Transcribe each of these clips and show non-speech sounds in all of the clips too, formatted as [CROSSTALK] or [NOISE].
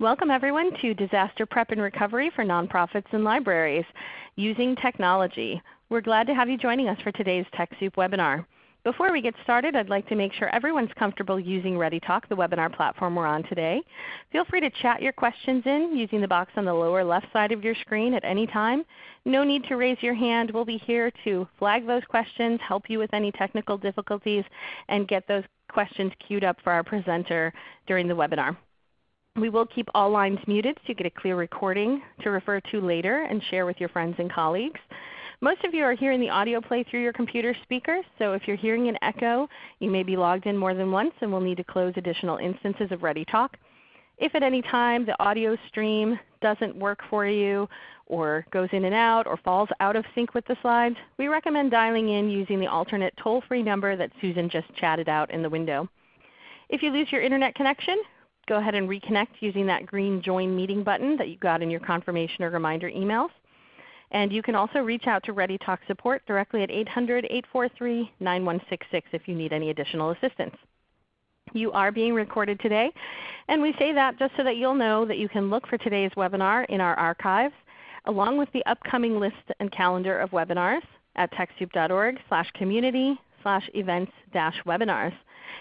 Welcome everyone to Disaster Prep and Recovery for Nonprofits and Libraries Using Technology. We're glad to have you joining us for today's TechSoup webinar. Before we get started, I'd like to make sure everyone's comfortable using ReadyTalk, the webinar platform we're on today. Feel free to chat your questions in using the box on the lower left side of your screen at any time. No need to raise your hand. We'll be here to flag those questions, help you with any technical difficulties, and get those questions queued up for our presenter during the webinar. We will keep all lines muted so you get a clear recording to refer to later and share with your friends and colleagues. Most of you are hearing the audio play through your computer speakers, so if you're hearing an echo, you may be logged in more than once and will need to close additional instances of ReadyTalk. If at any time the audio stream doesn't work for you or goes in and out or falls out of sync with the slides, we recommend dialing in using the alternate toll-free number that Susan just chatted out in the window. If you lose your Internet connection, go ahead and reconnect using that green Join Meeting button that you got in your confirmation or reminder emails. And you can also reach out to ReadyTalk support directly at 800-843-9166 if you need any additional assistance. You are being recorded today, and we say that just so that you'll know that you can look for today's webinar in our archives, along with the upcoming list and calendar of webinars at TechSoup.org community events dash webinars.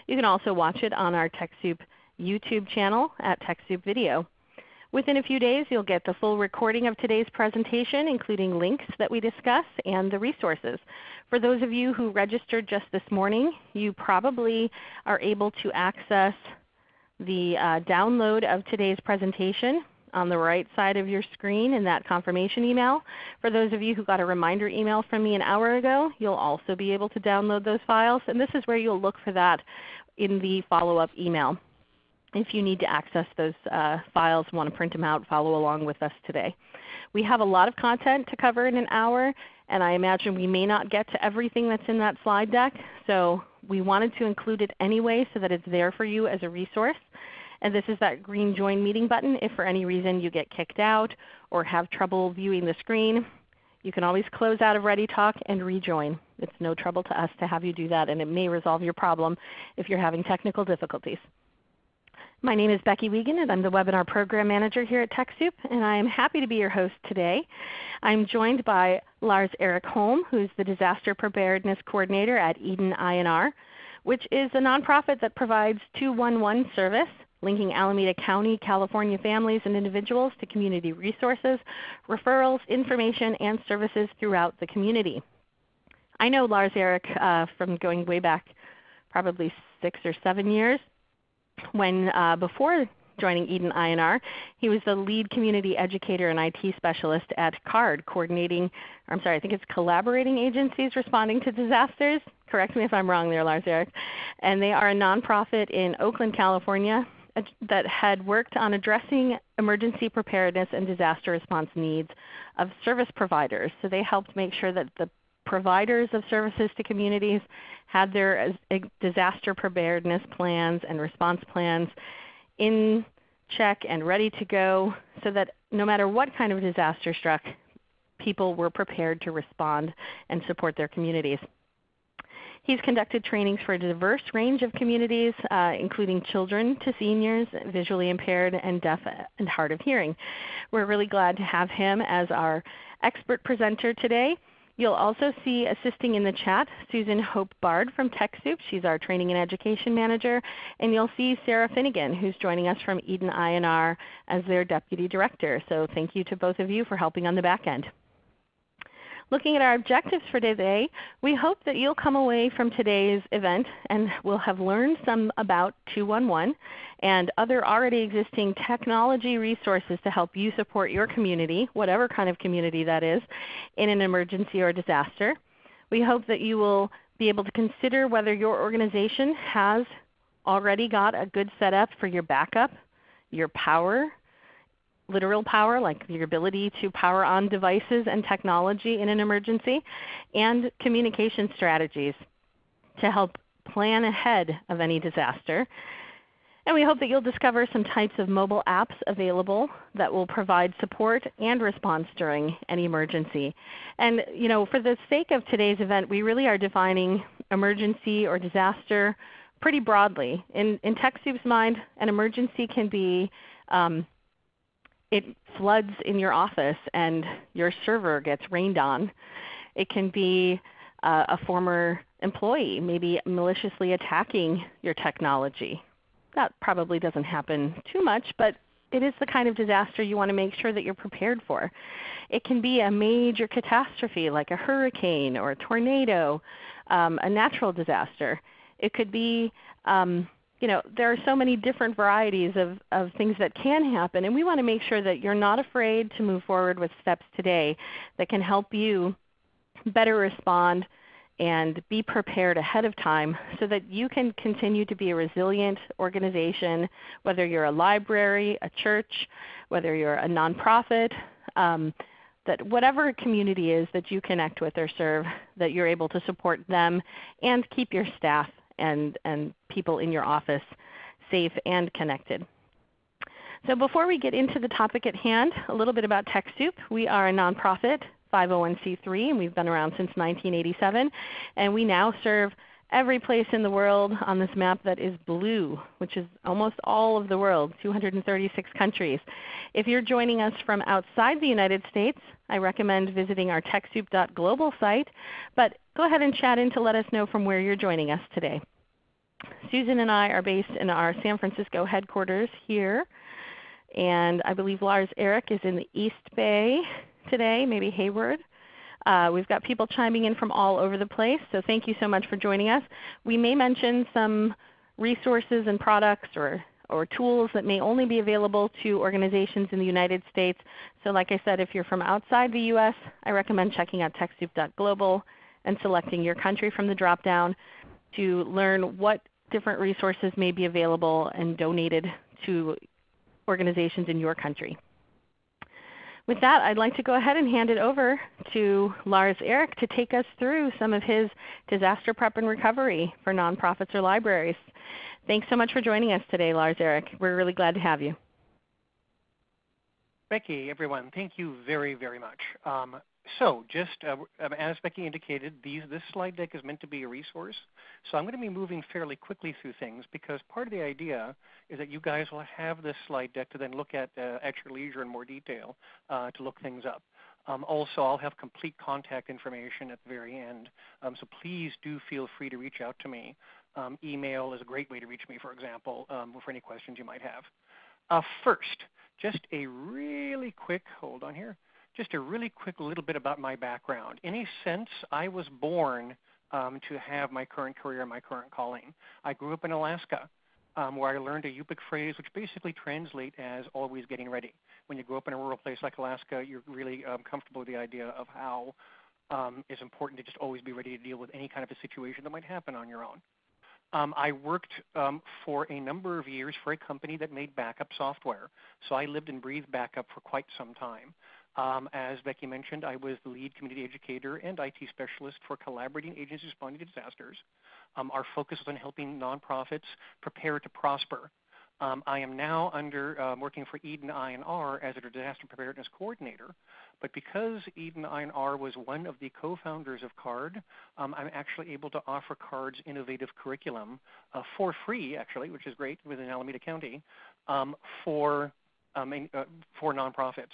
You can also watch it on our TechSoup YouTube channel at TechSoup Video. Within a few days you'll get the full recording of today's presentation including links that we discuss and the resources. For those of you who registered just this morning, you probably are able to access the uh, download of today's presentation on the right side of your screen in that confirmation email. For those of you who got a reminder email from me an hour ago, you'll also be able to download those files. And this is where you'll look for that in the follow-up email if you need to access those uh, files, want to print them out, follow along with us today. We have a lot of content to cover in an hour, and I imagine we may not get to everything that's in that slide deck. So we wanted to include it anyway so that it's there for you as a resource. And this is that green Join Meeting button. If for any reason you get kicked out or have trouble viewing the screen, you can always close out of ReadyTalk and rejoin. It's no trouble to us to have you do that, and it may resolve your problem if you're having technical difficulties. My name is Becky Wiegand and I'm the Webinar Program Manager here at TechSoup and I am happy to be your host today. I'm joined by Lars Eric Holm who is the Disaster Preparedness Coordinator at Eden I&R, which is a nonprofit that provides 211 service linking Alameda County, California families and individuals to community resources, referrals, information, and services throughout the community. I know Lars Eric uh, from going way back probably six or seven years when uh, before joining Eden I&R, he was the lead community educator and IT specialist at CARD, coordinating, I'm sorry, I think it's collaborating agencies responding to disasters. Correct me if I'm wrong there, Lars Erik. And they are a nonprofit in Oakland, California that had worked on addressing emergency preparedness and disaster response needs of service providers. So they helped make sure that the providers of services to communities had their disaster preparedness plans and response plans in check and ready to go so that no matter what kind of disaster struck, people were prepared to respond and support their communities. He's conducted trainings for a diverse range of communities, uh, including children to seniors, visually impaired, and deaf and hard of hearing. We're really glad to have him as our expert presenter today. You'll also see assisting in the chat Susan Hope Bard from TechSoup. She's our Training and Education Manager. And you'll see Sarah Finnegan who's joining us from Eden I&R as their Deputy Director. So thank you to both of you for helping on the back end. Looking at our objectives for today, we hope that you'll come away from today's event and will have learned some about 211 and other already existing technology resources to help you support your community, whatever kind of community that is, in an emergency or disaster. We hope that you will be able to consider whether your organization has already got a good setup for your backup, your power, literal power, like your ability to power on devices and technology in an emergency, and communication strategies to help plan ahead of any disaster. And we hope that you'll discover some types of mobile apps available that will provide support and response during any emergency. And you know, for the sake of today's event, we really are defining emergency or disaster pretty broadly. In, in TechSoup's mind, an emergency can be um, it floods in your office and your server gets rained on. It can be uh, a former employee maybe maliciously attacking your technology. That probably doesn't happen too much, but it is the kind of disaster you want to make sure that you're prepared for. It can be a major catastrophe like a hurricane or a tornado, um, a natural disaster. It could be um, you know, there are so many different varieties of, of things that can happen, and we want to make sure that you're not afraid to move forward with steps today that can help you better respond and be prepared ahead of time so that you can continue to be a resilient organization, whether you're a library, a church, whether you're a nonprofit, um, that whatever community is that you connect with or serve, that you're able to support them and keep your staff and, and people in your office safe and connected. So before we get into the topic at hand, a little bit about TechSoup. We are a nonprofit 501c3 and we've been around since 1987. And we now serve every place in the world on this map that is blue, which is almost all of the world, 236 countries. If you're joining us from outside the United States, I recommend visiting our TechSoup.global site. But go ahead and chat in to let us know from where you're joining us today. Susan and I are based in our San Francisco headquarters here. And I believe Lars Eric is in the East Bay today, maybe Hayward. Uh, we've got people chiming in from all over the place, so thank you so much for joining us. We may mention some resources and products or, or tools that may only be available to organizations in the United States. So like I said, if you're from outside the U.S., I recommend checking out TechSoup.global and selecting your country from the drop-down to learn what different resources may be available and donated to organizations in your country. With that, I'd like to go ahead and hand it over to Lars Eric to take us through some of his disaster prep and recovery for nonprofits or libraries. Thanks so much for joining us today, Lars Eric. We're really glad to have you. Becky, everyone, thank you very, very much. Um, so just uh, um, as Becky indicated, these, this slide deck is meant to be a resource. So I'm going to be moving fairly quickly through things because part of the idea is that you guys will have this slide deck to then look at uh, at your leisure in more detail uh, to look things up. Um, also, I'll have complete contact information at the very end, um, so please do feel free to reach out to me. Um, email is a great way to reach me, for example, um, for any questions you might have. Uh, first, just a really quick, hold on here, just a really quick little bit about my background. In a sense, I was born um, to have my current career, and my current calling. I grew up in Alaska, um, where I learned a Yupik phrase, which basically translates as always getting ready. When you grow up in a rural place like Alaska, you're really um, comfortable with the idea of how um, it's important to just always be ready to deal with any kind of a situation that might happen on your own. Um, I worked um, for a number of years for a company that made backup software. So I lived and breathed backup for quite some time. Um, as Becky mentioned, I was the lead community educator and IT specialist for collaborating agencies responding to disasters. Um, our focus is on helping nonprofits prepare to prosper. Um, I am now under um, working for Eden I&R as a disaster preparedness coordinator, but because Eden I&R was one of the co-founders of CARD, um, I'm actually able to offer CARD's innovative curriculum uh, for free, actually, which is great within Alameda County, um, for um, uh, for nonprofits.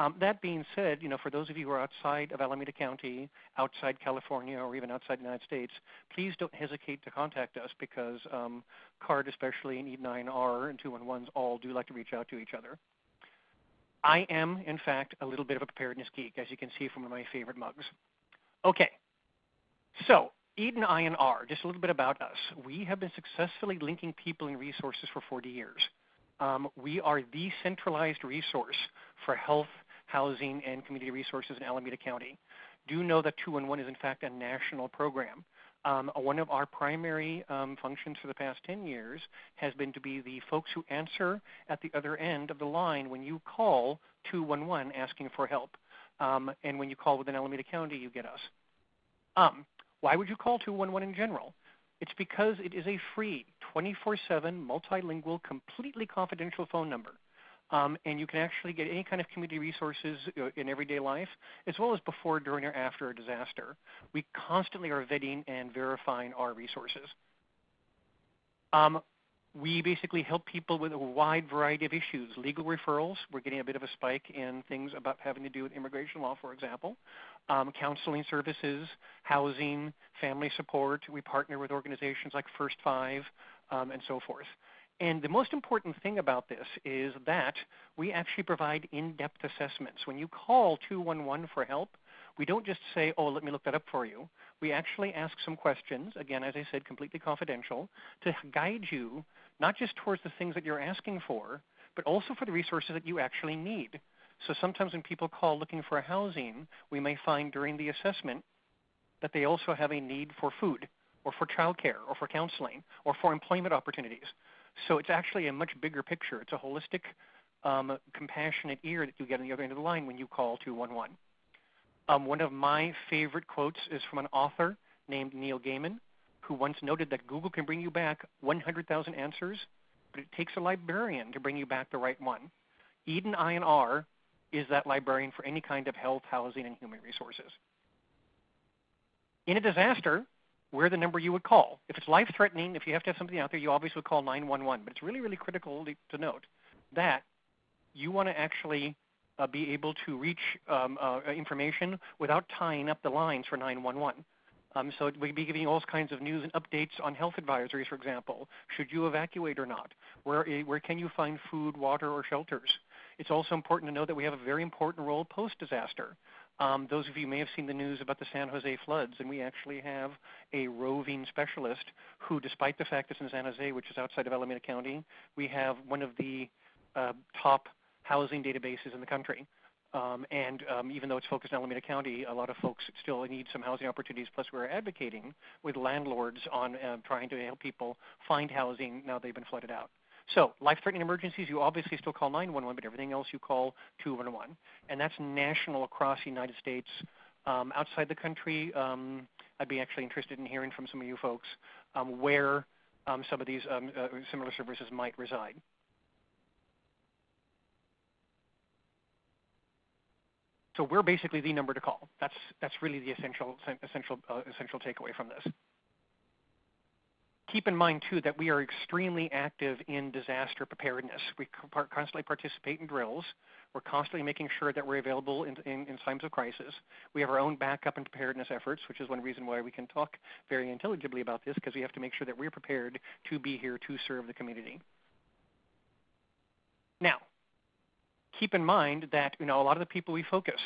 Um, that being said, you know, for those of you who are outside of Alameda County, outside California, or even outside the United States, please don't hesitate to contact us because um, CARD, especially, and E9R and 211s all do like to reach out to each other. I am, in fact, a little bit of a preparedness geek, as you can see from my favorite mugs. Okay, so Eden I&R, just a little bit about us. We have been successfully linking people and resources for 40 years. Um, we are the centralized resource for health, housing, and community resources in Alameda County. Do know that 211 is in fact a national program. Um, one of our primary um, functions for the past 10 years has been to be the folks who answer at the other end of the line when you call 211 asking for help. Um, and when you call within Alameda County, you get us. Um, why would you call 211 in general? It's because it is a free, 24-7, multilingual, completely confidential phone number. Um, and you can actually get any kind of community resources in everyday life, as well as before, during, or after a disaster. We constantly are vetting and verifying our resources. Um, we basically help people with a wide variety of issues. Legal referrals, we're getting a bit of a spike in things about having to do with immigration law, for example. Um, counseling services, housing, family support. We partner with organizations like First Five um, and so forth. And the most important thing about this is that we actually provide in-depth assessments. When you call 211 for help, we don't just say, oh, let me look that up for you. We actually ask some questions, again, as I said, completely confidential, to guide you not just towards the things that you're asking for, but also for the resources that you actually need. So sometimes when people call looking for housing, we may find during the assessment that they also have a need for food or for childcare or for counseling or for employment opportunities. So it's actually a much bigger picture. It's a holistic, um, compassionate ear that you get on the other end of the line when you call 211. Um, one of my favorite quotes is from an author named Neil Gaiman, who once noted that Google can bring you back 100,000 answers, but it takes a librarian to bring you back the right one. Eden I&R is that librarian for any kind of health, housing, and human resources. In a disaster, we're the number you would call. If it's life-threatening, if you have to have something out there, you obviously would call 911. But it's really, really critical to note that you want to actually uh, be able to reach um, uh, information without tying up the lines for 911. Um, so we'd be giving all kinds of news and updates on health advisories, for example. Should you evacuate or not? Where, eh, where can you find food, water, or shelters? It's also important to know that we have a very important role post-disaster. Um, those of you may have seen the news about the San Jose floods, and we actually have a roving specialist who, despite the fact it's in San Jose, which is outside of Alameda County, we have one of the uh, top housing databases in the country. Um, and um, even though it's focused on Alameda County, a lot of folks still need some housing opportunities. Plus, we're advocating with landlords on uh, trying to help people find housing now they've been flooded out. So, life-threatening emergencies, you obviously still call 911, but everything else you call 211. And that's national across the United States. Um, outside the country, um, I'd be actually interested in hearing from some of you folks um, where um, some of these uh, similar services might reside. So we're basically the number to call. That's, that's really the essential, essential, uh, essential takeaway from this. Keep in mind, too, that we are extremely active in disaster preparedness. We constantly participate in drills. We're constantly making sure that we're available in, in, in, times of crisis. We have our own backup and preparedness efforts, which is one reason why we can talk very intelligibly about this, because we have to make sure that we're prepared to be here to serve the community. Now, keep in mind that you know a lot of the people we focus,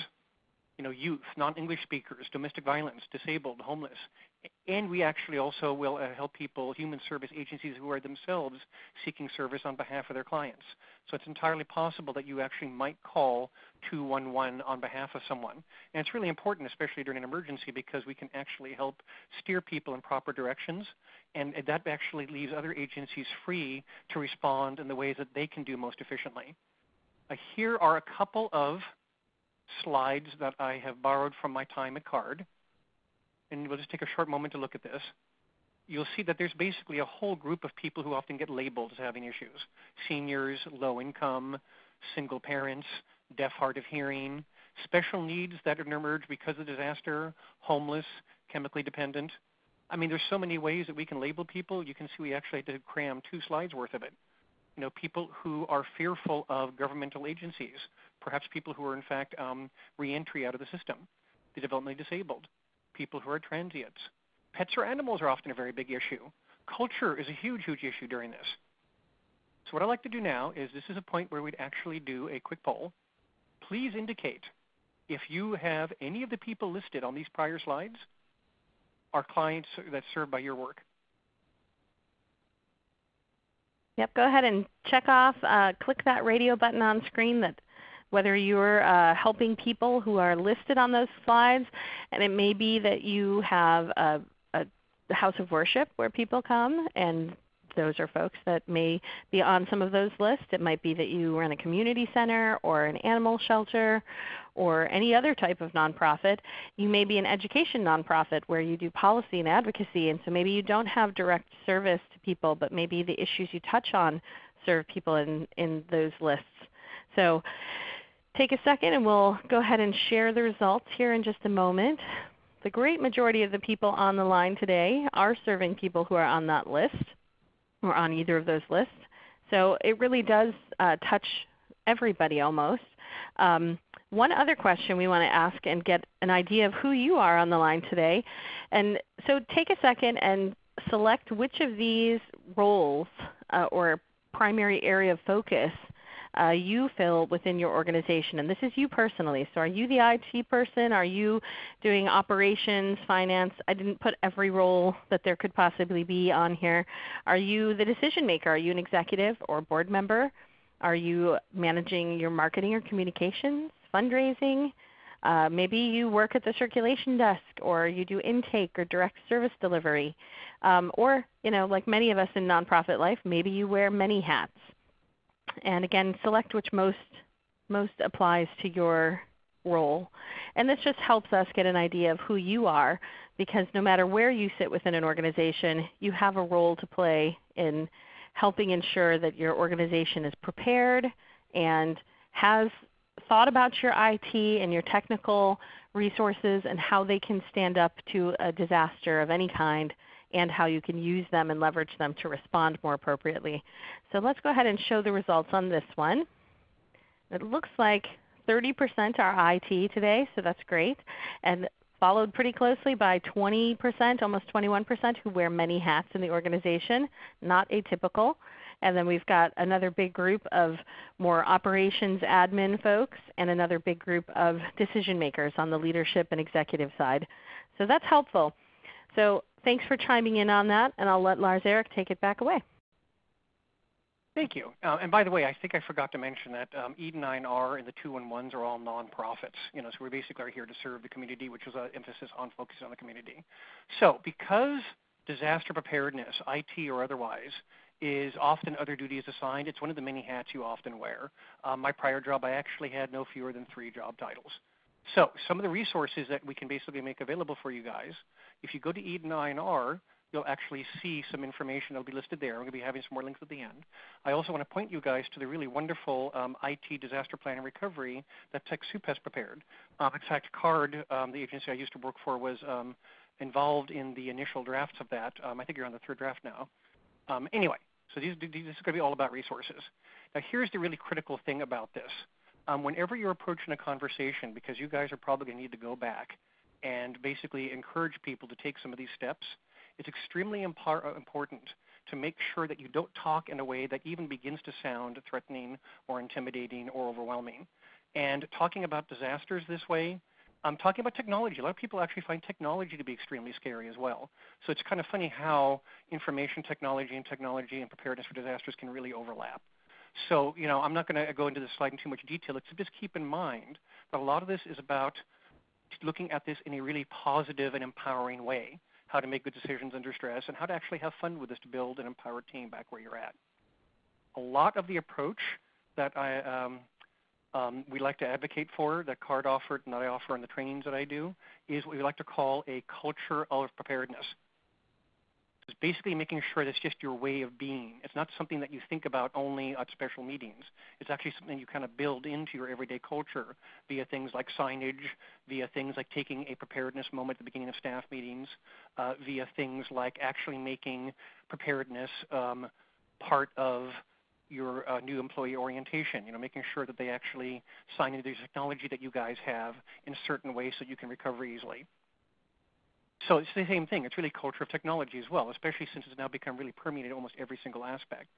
you know, youth, non-English speakers, domestic violence, disabled, homeless, and we actually also will uh, help people, human service agencies who are themselves seeking service on behalf of their clients. So it's entirely possible that you actually might call 211 on behalf of someone. And it's really important, especially during an emergency, because we can actually help steer people in proper directions. And that actually leaves other agencies free to respond in the ways that they can do most efficiently. Uh, here are a couple of slides that I have borrowed from my time at CARD. And we'll just take a short moment to look at this. You'll see that there's basically a whole group of people who often get labeled as having issues. Seniors, low income, single parents, deaf, hard of hearing, special needs that have emerged because of disaster, homeless, chemically dependent. I mean, there's so many ways that we can label people. You can see we actually had to cram two slides worth of it you know, people who are fearful of governmental agencies, perhaps people who are in fact um, reentry out of the system, the developmentally disabled, people who are transients. Pets or animals are often a very big issue. Culture is a huge, huge issue during this. So what I'd like to do now is this is a point where we'd actually do a quick poll. Please indicate if you have any of the people listed on these prior slides are clients that served by your work. Yep, go ahead and check off, uh, click that radio button on screen that whether you're uh, helping people who are listed on those slides, and it may be that you have a, a house of worship where people come and those are folks that may be on some of those lists. It might be that you run a community center or an animal shelter or any other type of nonprofit. You may be an education nonprofit where you do policy and advocacy, and so maybe you don't have direct service to people, but maybe the issues you touch on serve people in, in those lists. So take a second and we'll go ahead and share the results here in just a moment. The great majority of the people on the line today are serving people who are on that list. or on either of those lists. So it really does uh, touch everybody almost. Um, one other question we want to ask and get an idea of who you are on the line today. And so take a second and select which of these roles uh, or primary area of focus uh, you fill within your organization. And this is you personally. So are you the IT person? Are you doing operations, finance? I didn't put every role that there could possibly be on here. Are you the decision maker? Are you an executive or board member? Are you managing your marketing or communications, fundraising? Uh, maybe you work at the circulation desk or you do intake or direct service delivery. Um, or you know, like many of us in nonprofit life, maybe you wear many hats. And again, select which most, most applies to your role. And this just helps us get an idea of who you are because no matter where you sit within an organization, you have a role to play in helping ensure that your organization is prepared and has thought about your IT and your technical resources and how they can stand up to a disaster of any kind and how you can use them and leverage them to respond more appropriately. So let's go ahead and show the results on this one. It looks like 30% are IT today, so that's great. And followed pretty closely by 20%, almost 21% who wear many hats in the organization, not atypical. And then we've got another big group of more operations admin folks and another big group of decision makers on the leadership and executive side. So that's helpful. So thanks for chiming in on that, and I'll let Lars Erik take it back away. Thank you. Uh, and by the way, I think I forgot to mention that um, E9R and the 211s are all nonprofits. You know, so we basically are here to serve the community, which is an emphasis on focusing on the community. So because disaster preparedness, IT or otherwise, is often other duties assigned, it's one of the many hats you often wear. Um, my prior job, I actually had no fewer than three job titles. So some of the resources that we can basically make available for you guys, if you go to E9R, you'll actually see some information that'll be listed there. I'm going to be having some more links at the end. I also want to point you guys to the really wonderful um, IT disaster plan and recovery that TechSoup has prepared. Um, in fact, CARD, um, the agency I used to work for, was um, involved in the initial drafts of that. Um, I think you're on the third draft now. Um, anyway, so these, this is going to be all about resources. Now here's the really critical thing about this. whenever you're approaching a conversation, because you guys are probably going to need to go back and basically encourage people to take some of these steps, it's extremely uh, important to make sure that you don't talk in a way that even begins to sound threatening or intimidating or overwhelming. And talking about disasters this way, I'm talking about technology. A lot of people actually find technology to be extremely scary as well. So it's kind of funny how information technology and technology and preparedness for disasters can really overlap. So, you know, I'm not going to go into this slide in too much detail, except just keep in mind that a lot of this is about looking at this in a really positive and empowering way how to make good decisions under stress, and how to actually have fun with this to build an empowered team back where you're at. A lot of the approach that I, um, um, we like to advocate for, that CARD offered and that I offer in the trainings that I do, is what we like to call a culture of preparedness. It's basically making sure that's just your way of being. It's not something that you think about only at special meetings. It's actually something you kind of build into your everyday culture via things like signage, via things like taking a preparedness moment at the beginning of staff meetings, uh, via things like actually making preparedness um, part of your uh, new employee orientation, you know, making sure that they actually sign into the technology that you guys have in certain ways so you can recover easily. So it's the same thing. It's really culture of technology as well, especially since it's now become really permeated almost every single aspect.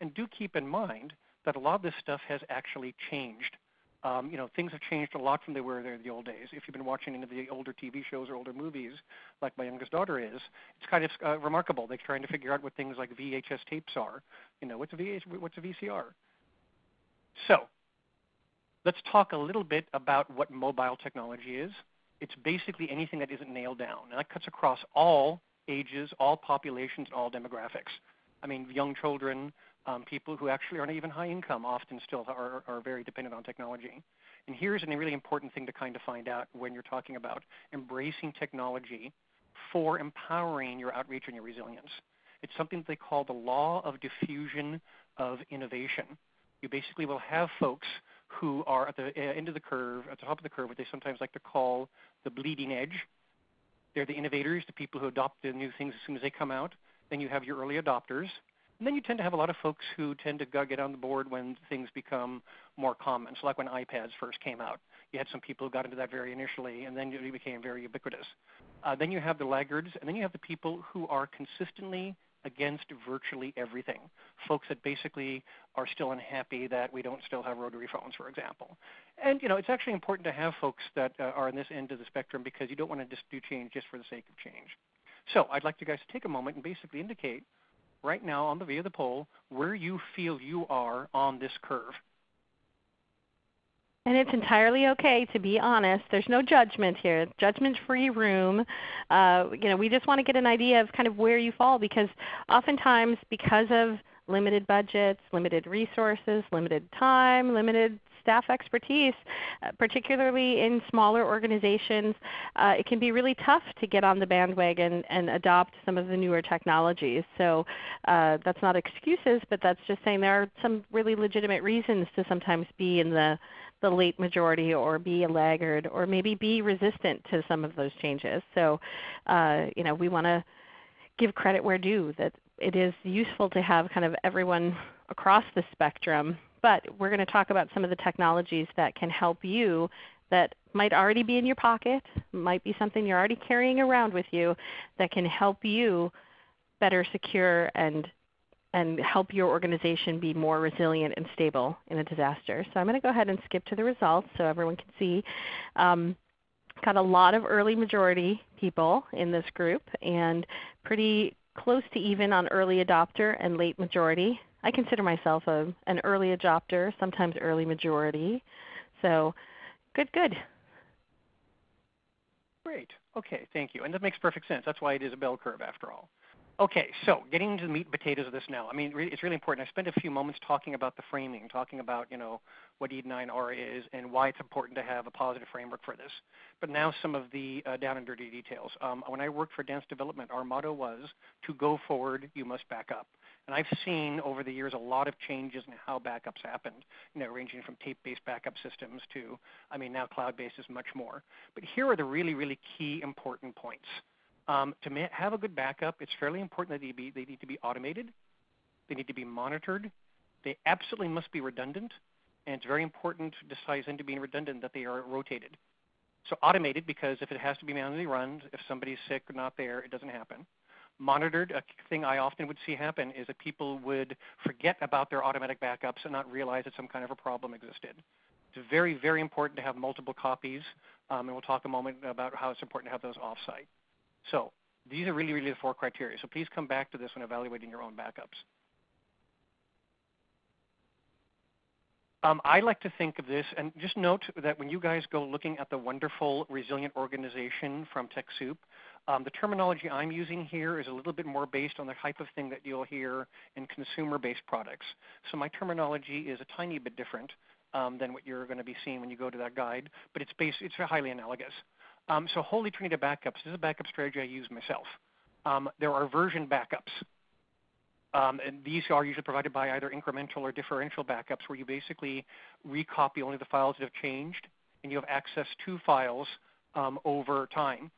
And do keep in mind that a lot of this stuff has actually changed. Um, you know, things have changed a lot from they were there in the old days. If you've been watching any of the older TV shows or older movies, like my youngest daughter is, it's kind of uh, remarkable. They're trying to figure out what things like VHS tapes are. You know, what's a, VH, what's a VCR? So let's talk a little bit about what mobile technology is it's basically anything that isn't nailed down. And that cuts across all ages, all populations, all demographics. I mean, young children, um, people who actually aren't even high income often still are, are very dependent on technology. And here's a really important thing to kind of find out when you're talking about embracing technology for empowering your outreach and your resilience. It's something that they call the law of diffusion of innovation. You basically will have folks who are at the uh, end of the curve, at the top of the curve, what they sometimes like to call the bleeding edge. They're the innovators, the people who adopt the new things as soon as they come out. Then you have your early adopters. And then you tend to have a lot of folks who tend to get on the board when things become more common. So like when iPads first came out, you had some people who got into that very initially, and then it became very ubiquitous. Uh, then you have the laggards, and then you have the people who are consistently against virtually everything. Folks that basically are still unhappy that we don't still have rotary phones, for example. And you know, it's actually important to have folks that uh, are on this end of the spectrum because you don't want to just do change just for the sake of change. So I'd like you guys to take a moment and basically indicate right now on the via the poll where you feel you are on this curve. And it's entirely okay to be honest. There's no judgment here. Judgment-free room. Uh, you know, we just want to get an idea of kind of where you fall because oftentimes because of limited budgets, limited resources, limited time, limited staff expertise, uh, particularly in smaller organizations, uh, it can be really tough to get on the bandwagon and adopt some of the newer technologies. So uh, that's not excuses, but that's just saying there are some really legitimate reasons to sometimes be in the, the late majority or be a laggard or maybe be resistant to some of those changes. So uh, you know, we want to give credit where due that it is useful to have kind of everyone across the spectrum but we're going to talk about some of the technologies that can help you that might already be in your pocket, might be something you're already carrying around with you that can help you better secure and and help your organization be more resilient and stable in a disaster. So I'm going to go ahead and skip to the results so everyone can see. Um, got a lot of early majority people in this group and pretty close to even on early adopter and late majority. I consider myself a, an early adopter, sometimes early majority. So good, good. Great. Okay, thank you. And that makes perfect sense. That's why it is a bell curve after all. Okay, so getting into the meat and potatoes of this now. I mean, it's really important. I spent a few moments talking about the framing, talking about you know what E9R is and why it's important to have a positive framework for this. But now some of the uh, down and dirty details. Um, when I worked for Dantz Development, our motto was to go forward, you must back up. And I've seen over the years a lot of changes in how backups happened, you know, ranging from tape-based backup systems to, I mean, now cloud-based is much more. But here are the really, really key important points. Um, to have a good backup, it's fairly important that they, be, they need to be automated. They need to be monitored. They absolutely must be redundant. And it's very important, to besides into being redundant, that they are rotated. So automated because if it has to be manually run, if somebody's sick or not there, it doesn't happen monitored. A thing I often would see happen is that people would forget about their automatic backups and not realize that some kind of a problem existed. It's very, very important to have multiple copies, um, and we'll talk a moment about how it's important to have those offsite. So these are really, really the four criteria. So please come back to this when evaluating your own backups. Um, I like to think of this, and just note that when you guys go looking at the wonderful resilient organization from TechSoup, um, the terminology I'm using here is a little bit more based on the type of thing that you'll hear in consumer-based products. So my terminology is a tiny bit different um, than what you're going to be seeing when you go to that guide, but it's based, it's highly analogous. Um, so Holy Trinity backups this is a backup strategy I use myself. Um, there are version backups. Um, and these are usually provided by either incremental or differential backups where you basically recopy only the files that have changed and you have access to files um, over time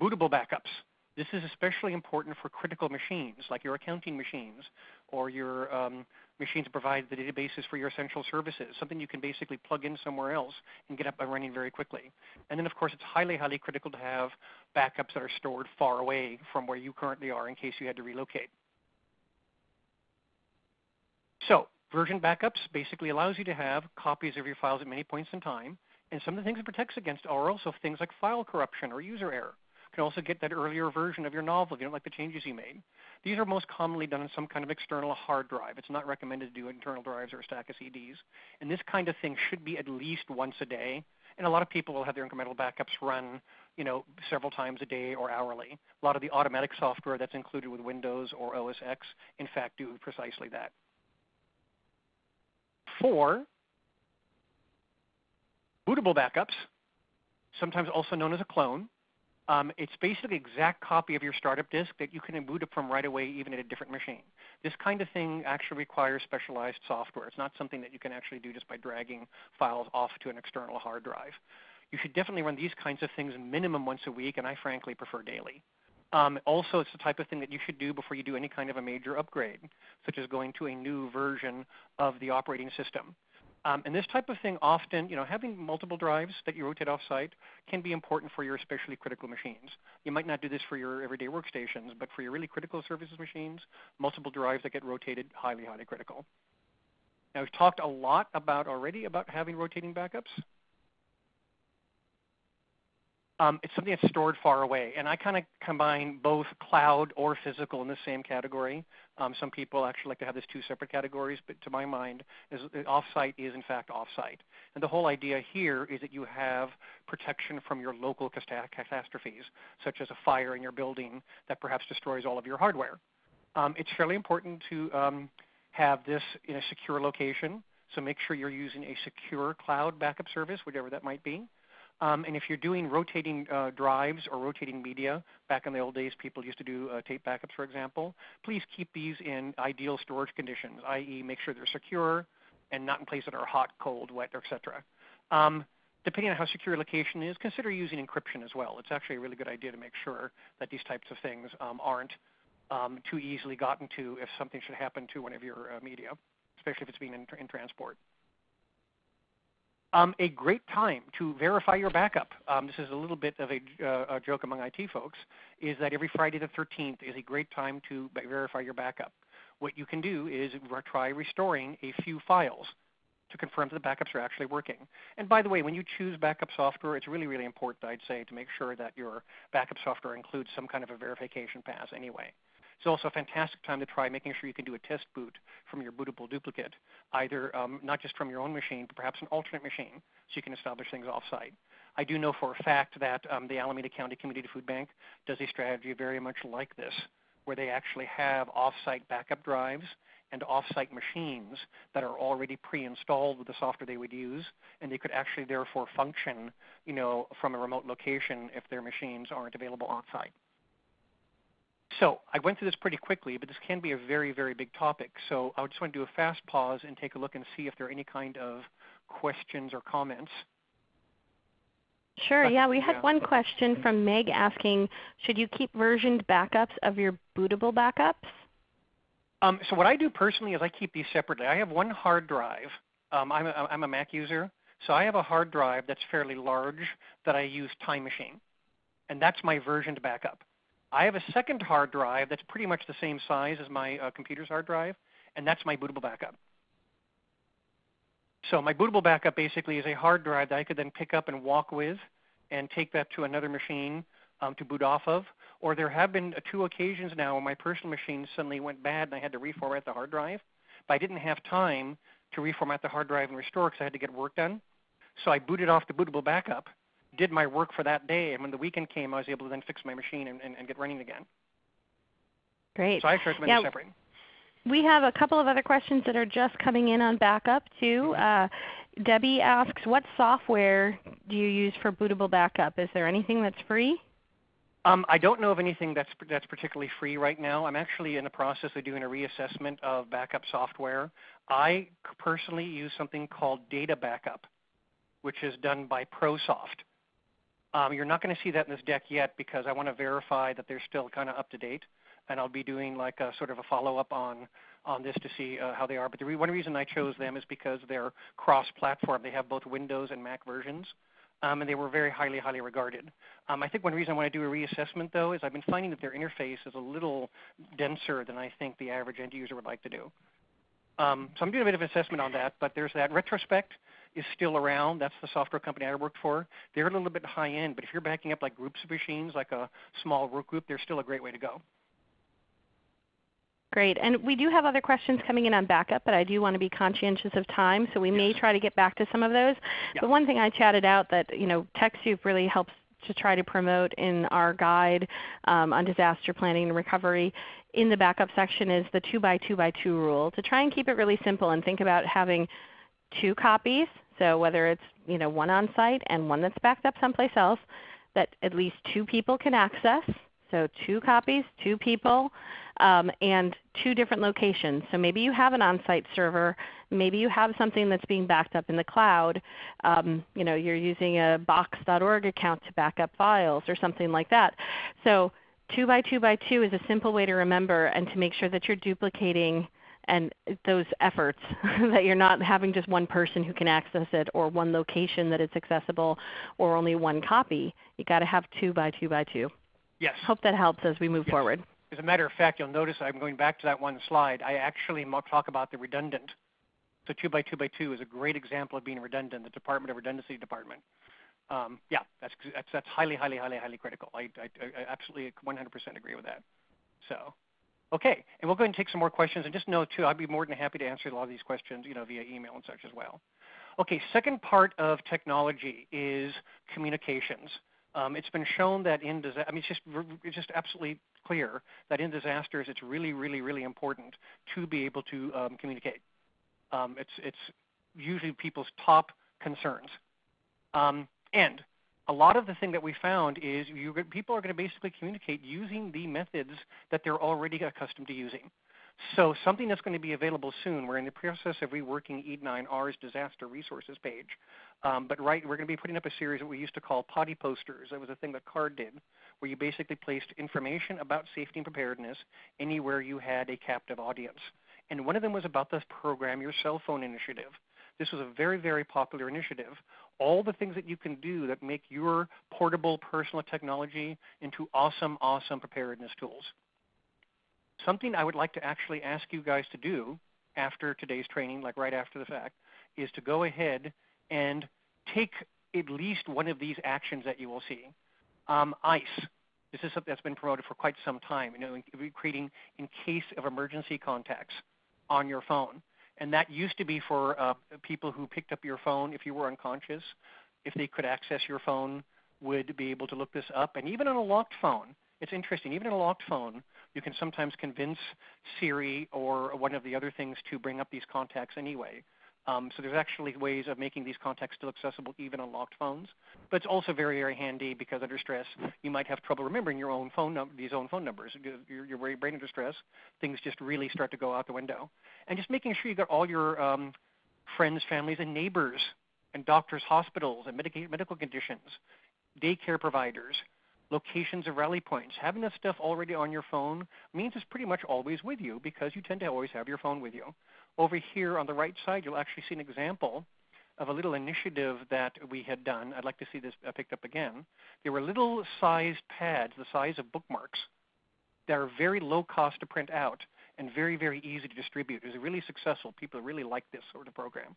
bootable backups. This is especially important for critical machines like your accounting machines or your um, machines provide the databases for your essential services, something you can basically plug in somewhere else and get up and running very quickly. And then of course it's highly, highly critical to have backups that are stored far away from where you currently are in case you had to relocate. So version backups basically allows you to have copies of your files at many points in time. And some of the things it protects against are also things like file corruption or user error can also get that earlier version of your novel if you don't like the changes you made. These are most commonly done on some kind of external hard drive. It's not recommended to do internal drives or a stack of CDs. And this kind of thing should be at least once a day. And a lot of people will have their incremental backups run you know, several times a day or hourly. A lot of the automatic software that's included with Windows or OS X, in fact, do precisely that. Four, bootable backups, sometimes also known as a clone. Um, it's basically exact copy of your startup disk that you can boot up from right away even at a different machine. This kind of thing actually requires specialized software. It's not something that you can actually do just by dragging files off to an external hard drive. You should definitely run these kinds of things minimum once a week, and I frankly prefer daily. Um, also, it's the type of thing that you should do before you do any kind of a major upgrade, such as going to a new version of the operating system. Um, and this type of thing often, you know, having multiple drives that you rotate offsite can be important for your especially critical machines. You might not do this for your everyday workstations, but for your really critical services machines, multiple drives that get rotated, highly, highly critical. Now, we've talked a lot about already about having rotating backups. Um, it's something that's stored far away. And I kind of combine both cloud or physical in the same category. Um, some people actually like to have these two separate categories, but to my mind, is, uh, offsite is in fact offsite. And the whole idea here is that you have protection from your local catastrophes, such as a fire in your building that perhaps destroys all of your hardware. Um, it's fairly important to um, have this in a secure location. So make sure you're using a secure cloud backup service, whatever that might be. Um, and if you're doing rotating uh, drives or rotating media, back in the old days people used to do uh, tape backups, for example, please keep these in ideal storage conditions, i.e. make sure they're secure and not in places that are hot, cold, wet, etc. Um, depending on how secure your location is, consider using encryption as well. It's actually a really good idea to make sure that these types of things um, aren't um, too easily gotten to if something should happen to one of your uh, media, especially if it's being in, in transport. Um, a great time to verify your backup, um, this is a little bit of a, uh, a, joke among IT folks, is that every Friday the 13th is a great time to verify your backup. What you can do is try restoring a few files to confirm that the backups are actually working. And by the way, when you choose backup software, it's really, really important, I'd say, to make sure that your backup software includes some kind of a verification pass anyway. It's also a fantastic time to try making sure you can do a test boot from your bootable duplicate, either um, not just from your own machine, but perhaps an alternate machine, so you can establish things offsite. I do know for a fact that um, the Alameda County Community Food Bank does a strategy very much like this, where they actually have offsite backup drives and offsite machines that are already pre-installed with the software they would use, and they could actually therefore function, you know, from a remote location if their machines aren't available on-site. So I went through this pretty quickly, but this can be a very, very big topic. So I just want to do a fast pause and take a look and see if there are any kind of questions or comments. Sure. Yeah, we had yeah. one question from Meg asking, should you keep versioned backups of your bootable backups? Um, so what I do personally is I keep these separately. I have one hard drive. Um, I'm, a, I'm a Mac user, so I have a hard drive that's fairly large that I use Time Machine, and that's my versioned backup. I have a second hard drive that's pretty much the same size as my uh, computer's hard drive, and that's my bootable backup. So my bootable backup basically is a hard drive that I could then pick up and walk with and take that to another machine um, to boot off of. Or there have been uh, two occasions now where my personal machine suddenly went bad and I had to reformat the hard drive. But I didn't have time to reformat the hard drive and restore because I had to get work done. So I booted off the bootable backup did my work for that day, and when the weekend came, I was able to then fix my machine and, and, and get running again. Great. So I recommend yeah. separating. We have a couple of other questions that are just coming in on backup too. Mm-hmm. Uh, Debbie asks, what software do you use for bootable backup? Is there anything that's free? Um, I don't know of anything that's, that's particularly free right now. I'm actually in the process of doing a reassessment of backup software. I personally use something called Data Backup, which is done by ProSoft. Um, you're not going to see that in this deck yet because I want to verify that they're still kind of up to date, and I'll be doing like a sort of a follow-up on on this to see uh, how they are. But the re one reason I chose them is because they're cross-platform. They have both Windows and Mac versions, um, and they were very highly, highly regarded. Um, I think one reason I want to do a reassessment though is I've been finding that their interface is a little denser than I think the average end user would like to do. Um, so I'm doing a bit of assessment on that, but there's that retrospect is still around. That's the software company I worked for. They're a little bit high end, but if you're backing up like groups of machines, like a small work group, they're still a great way to go. Great. And we do have other questions coming in on backup, but I do want to be conscientious of time, so we yes. may try to get back to some of those. Yeah. The one thing I chatted out that you know TechSoup really helps to try to promote in our guide um, on disaster planning and recovery in the backup section is the 2 by 2 by 2 rule to try and keep it really simple and think about having two copies so whether it's you know, one on site and one that's backed up someplace else that at least two people can access. So two copies, two people, um, and two different locations. So maybe you have an on-site server. Maybe you have something that's being backed up in the cloud. Um, you know, you're using a box.org account to back up files or something like that. So 2 by 2 by 2 is a simple way to remember and to make sure that you're duplicating and those efforts [LAUGHS] that you're not having just one person who can access it or one location that it's accessible or only one copy. You've got to have 2 by 2 by 2. Yes. Hope that helps as we move yes. forward. As a matter of fact, you'll notice I'm going back to that one slide. I actually talk about the redundant. So 2 by 2 by 2 is a great example of being redundant, the Department of Redundancy Department. Um, yeah, that's, that's, that's highly, highly, highly, highly critical. I, I, I absolutely 100% agree with that. So, okay, and we'll go ahead and take some more questions. And just know too, I'd be more than happy to answer a lot of these questions, you know, via email and such as well. Okay, second part of technology is communications. Um, it's been shown that in disaster, I mean, it's just, it's just absolutely clear that in disasters, it's really, really, really important to be able to um, communicate. Um, it's, it's usually people's top concerns. Um, and a lot of the thing that we found is you, people are going to basically communicate using the methods that they're already accustomed to using. So something that's going to be available soon, we're in the process of reworking Eden I&R's disaster resources page. Um, but right, we're going to be putting up a series that we used to call potty posters. That was a thing that CARD did, where you basically placed information about safety and preparedness anywhere you had a captive audience. And one of them was about the Program Your Cell Phone initiative. This was a very, very popular initiative. All the things that you can do that make your portable personal technology into awesome, awesome preparedness tools. Something I would like to actually ask you guys to do after today's training, like right after the fact, is to go ahead and take at least one of these actions that you will see. Um, ICE. This is something that's been promoted for quite some time. You know, creating in case of emergency contacts on your phone. And that used to be for uh, people who picked up your phone if you were unconscious, if they could access your phone, would be able to look this up. And even on a locked phone, it's interesting, even in a locked phone, you can sometimes convince Siri or one of the other things to bring up these contacts anyway. Um, so there's actually ways of making these contacts still accessible even on locked phones. But it's also very, very handy because under stress, you might have trouble remembering your own phone num- these own phone numbers. Your, your brain under stress, things just really start to go out the window. And just making sure you got all your um, friends, families, and neighbors, and doctors, hospitals, and medica- medical conditions, daycare providers, locations of rally points. Having that stuff already on your phone means it's pretty much always with you because you tend to always have your phone with you. Over here on the right side, you'll actually see an example of a little initiative that we had done. I'd like to see this uh, picked up again. There were little sized pads, the size of bookmarks, that are very low cost to print out and very, very easy to distribute. It was really successful. People really like this sort of program.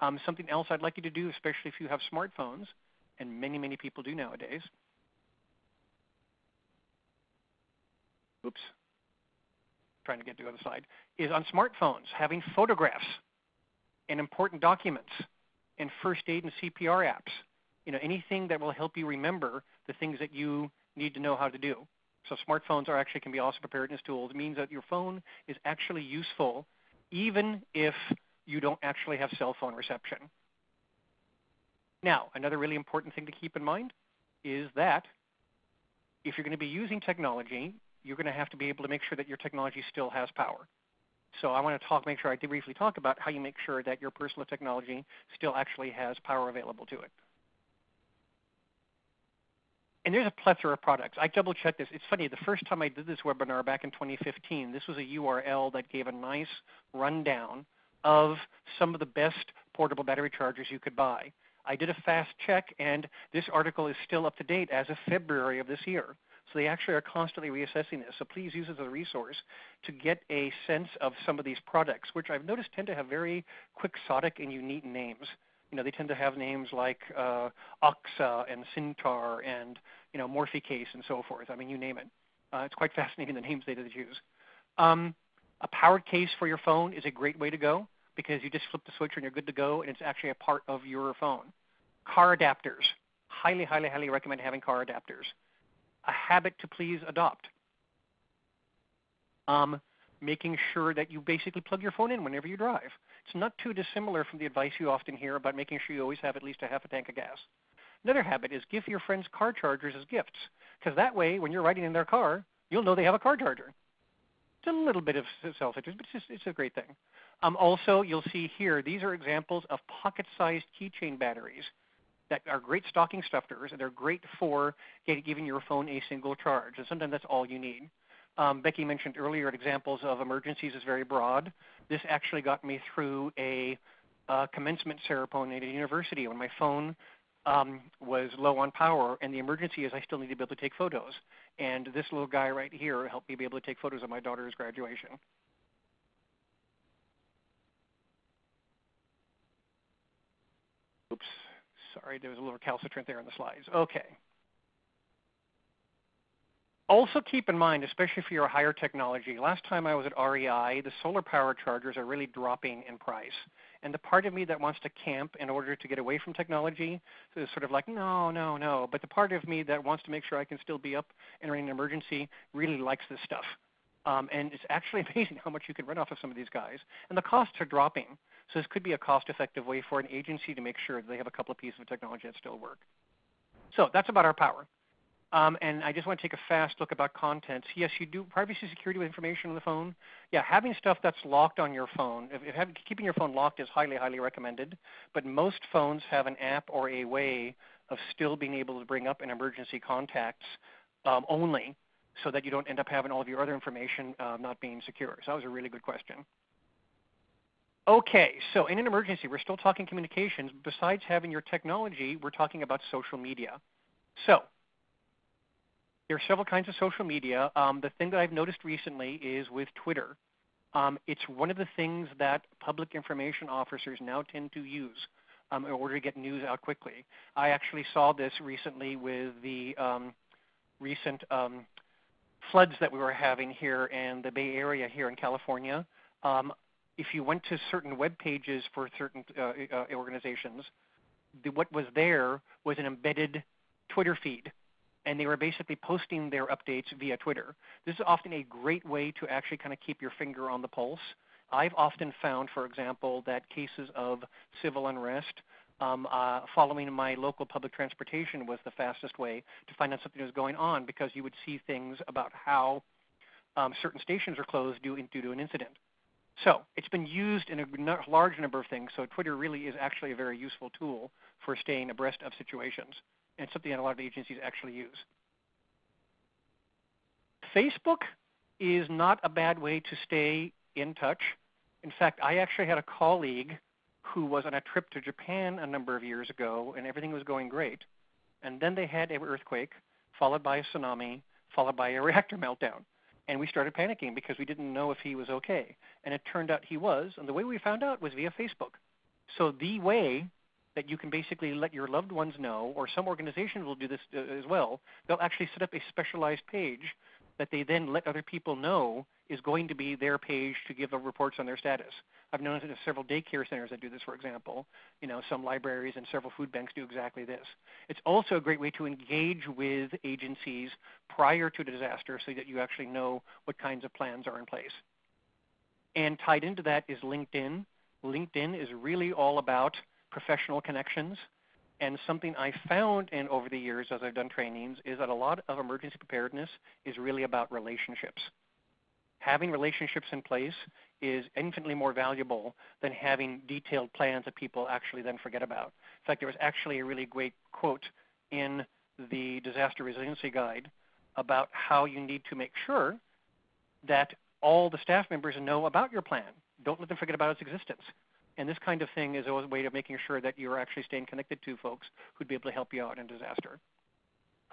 Um, something else I'd like you to do, especially if you have smartphones, and many, many people do nowadays. Oops, trying to get to the other side, is on smartphones, having photographs and important documents and first aid and CPR apps. You know, anything that will help you remember the things that you need to know how to do. So smartphones are actually can be also preparedness tools. It means that your phone is actually useful even if you don't actually have cell phone reception. Now, another really important thing to keep in mind is that if you're going to be using technology, you're going to have to be able to make sure that your technology still has power. So I want to talk, make sure I briefly talk about how you make sure that your personal technology still actually has power available to it. And there's a plethora of products. I double checked this. It's funny, the first time I did this webinar back in 2015, this was a URL that gave a nice rundown of some of the best portable battery chargers you could buy. I did a fast check, and this article is still up to date as of February of this year. So they actually are constantly reassessing this. So please use it as a resource to get a sense of some of these products, which I've noticed tend to have very quixotic and unique names. You know, they tend to have names like uh, Oxa and Cintar and you know Morphicase and so forth. I mean, you name it. Uh, it's quite [LAUGHS] fascinating the names they use. Um, a powered case for your phone is a great way to go because you just flip the switch and you're good to go, and it's actually a part of your phone. Car adapters. Highly, highly, highly recommend having car adapters a habit to please adopt. Um, making sure that you basically plug your phone in whenever you drive. It's not too dissimilar from the advice you often hear about making sure you always have at least a half a tank of gas. Another habit is give your friends car chargers as gifts, because that way, when you're riding in their car, you'll know they have a car charger. It's a little bit of self-interest, but it's, just, it's a great thing. Um, also, you'll see here, these are examples of pocket-sized keychain batteries that are great stocking stuffers, and they're great for giving your phone a single charge. And sometimes that's all you need. Um, Becky mentioned earlier examples of emergencies is very broad. This actually got me through a uh, commencement ceremony at a university when my phone um, was low on power, and the emergency is I still need to be able to take photos. And this little guy right here helped me be able to take photos of my daughter's graduation. Oops, sorry, there was a little recalcitrant there in the slides. Okay. Also keep in mind, especially for your higher technology, last time I was at REI, the solar power chargers are really dropping in price. And the part of me that wants to camp in order to get away from technology is sort of like, no, no, no. But the part of me that wants to make sure I can still be up running an emergency really likes this stuff. Um, and it's actually [LAUGHS] amazing how much you can run off of some of these guys. And the costs are dropping. So this could be a cost-effective way for an agency to make sure that they have a couple of pieces of technology that still work. So that's about our power. Um, and I just want to take a fast look about contents. Yes, you do privacy security with information on the phone. Yeah, having stuff that's locked on your phone, if, if having, keeping your phone locked is highly, highly recommended. But most phones have an app or a way of still being able to bring up an emergency contacts um, only so that you don't end up having all of your other information uh, not being secure. So that was a really good question. Okay, so in an emergency, we're still talking communications. Besides having your technology, we're talking about social media. So there are several kinds of social media. Um, the thing that I've noticed recently is with Twitter. Um, it's one of the things that public information officers now tend to use um, in order to get news out quickly. I actually saw this recently with the um, recent um, floods that we were having here in the Bay Area here in California. Um, if you went to certain web pages for certain uh, uh, organizations, the, what was there was an embedded Twitter feed and they were basically posting their updates via Twitter. This is often a great way to actually kind of keep your finger on the pulse. I've often found, for example, that cases of civil unrest um, uh, following my local public transportation was the fastest way to find out something was going on because you would see things about how um, certain stations are closed due, due to an incident. So it's been used in a large number of things. So Twitter really is actually a very useful tool for staying abreast of situations and something that a lot of agencies actually use. Facebook is not a bad way to stay in touch. In fact, I actually had a colleague who was on a trip to Japan a number of years ago, and everything was going great. And then they had an earthquake, followed by a tsunami, followed by a [LAUGHS] reactor meltdown. And we started panicking because we didn't know if he was okay. And it turned out he was. And the way we found out was via Facebook. So the way that you can basically let your loved ones know, or some organizations will do this uh, as well. They'll actually set up a specialized page that they then let other people know is going to be their page to give the reports on their status. I've known several daycare centers that do this, for example. You know, some libraries and several food banks do exactly this. It's also a great way to engage with agencies prior to the disaster so that you actually know what kinds of plans are in place. And tied into that is LinkedIn. LinkedIn is really all about professional connections. And something I found in over the years as I've done trainings is that a lot of emergency preparedness is really about relationships. Having relationships in place is infinitely more valuable than having detailed plans that people actually then forget about. In fact, there was actually a really great quote in the Disaster Resiliency Guide about how you need to make sure that all the staff members know about your plan. Don't let them forget about its existence. And this kind of thing is a way of making sure that you're actually staying connected to folks who'd be able to help you out in disaster.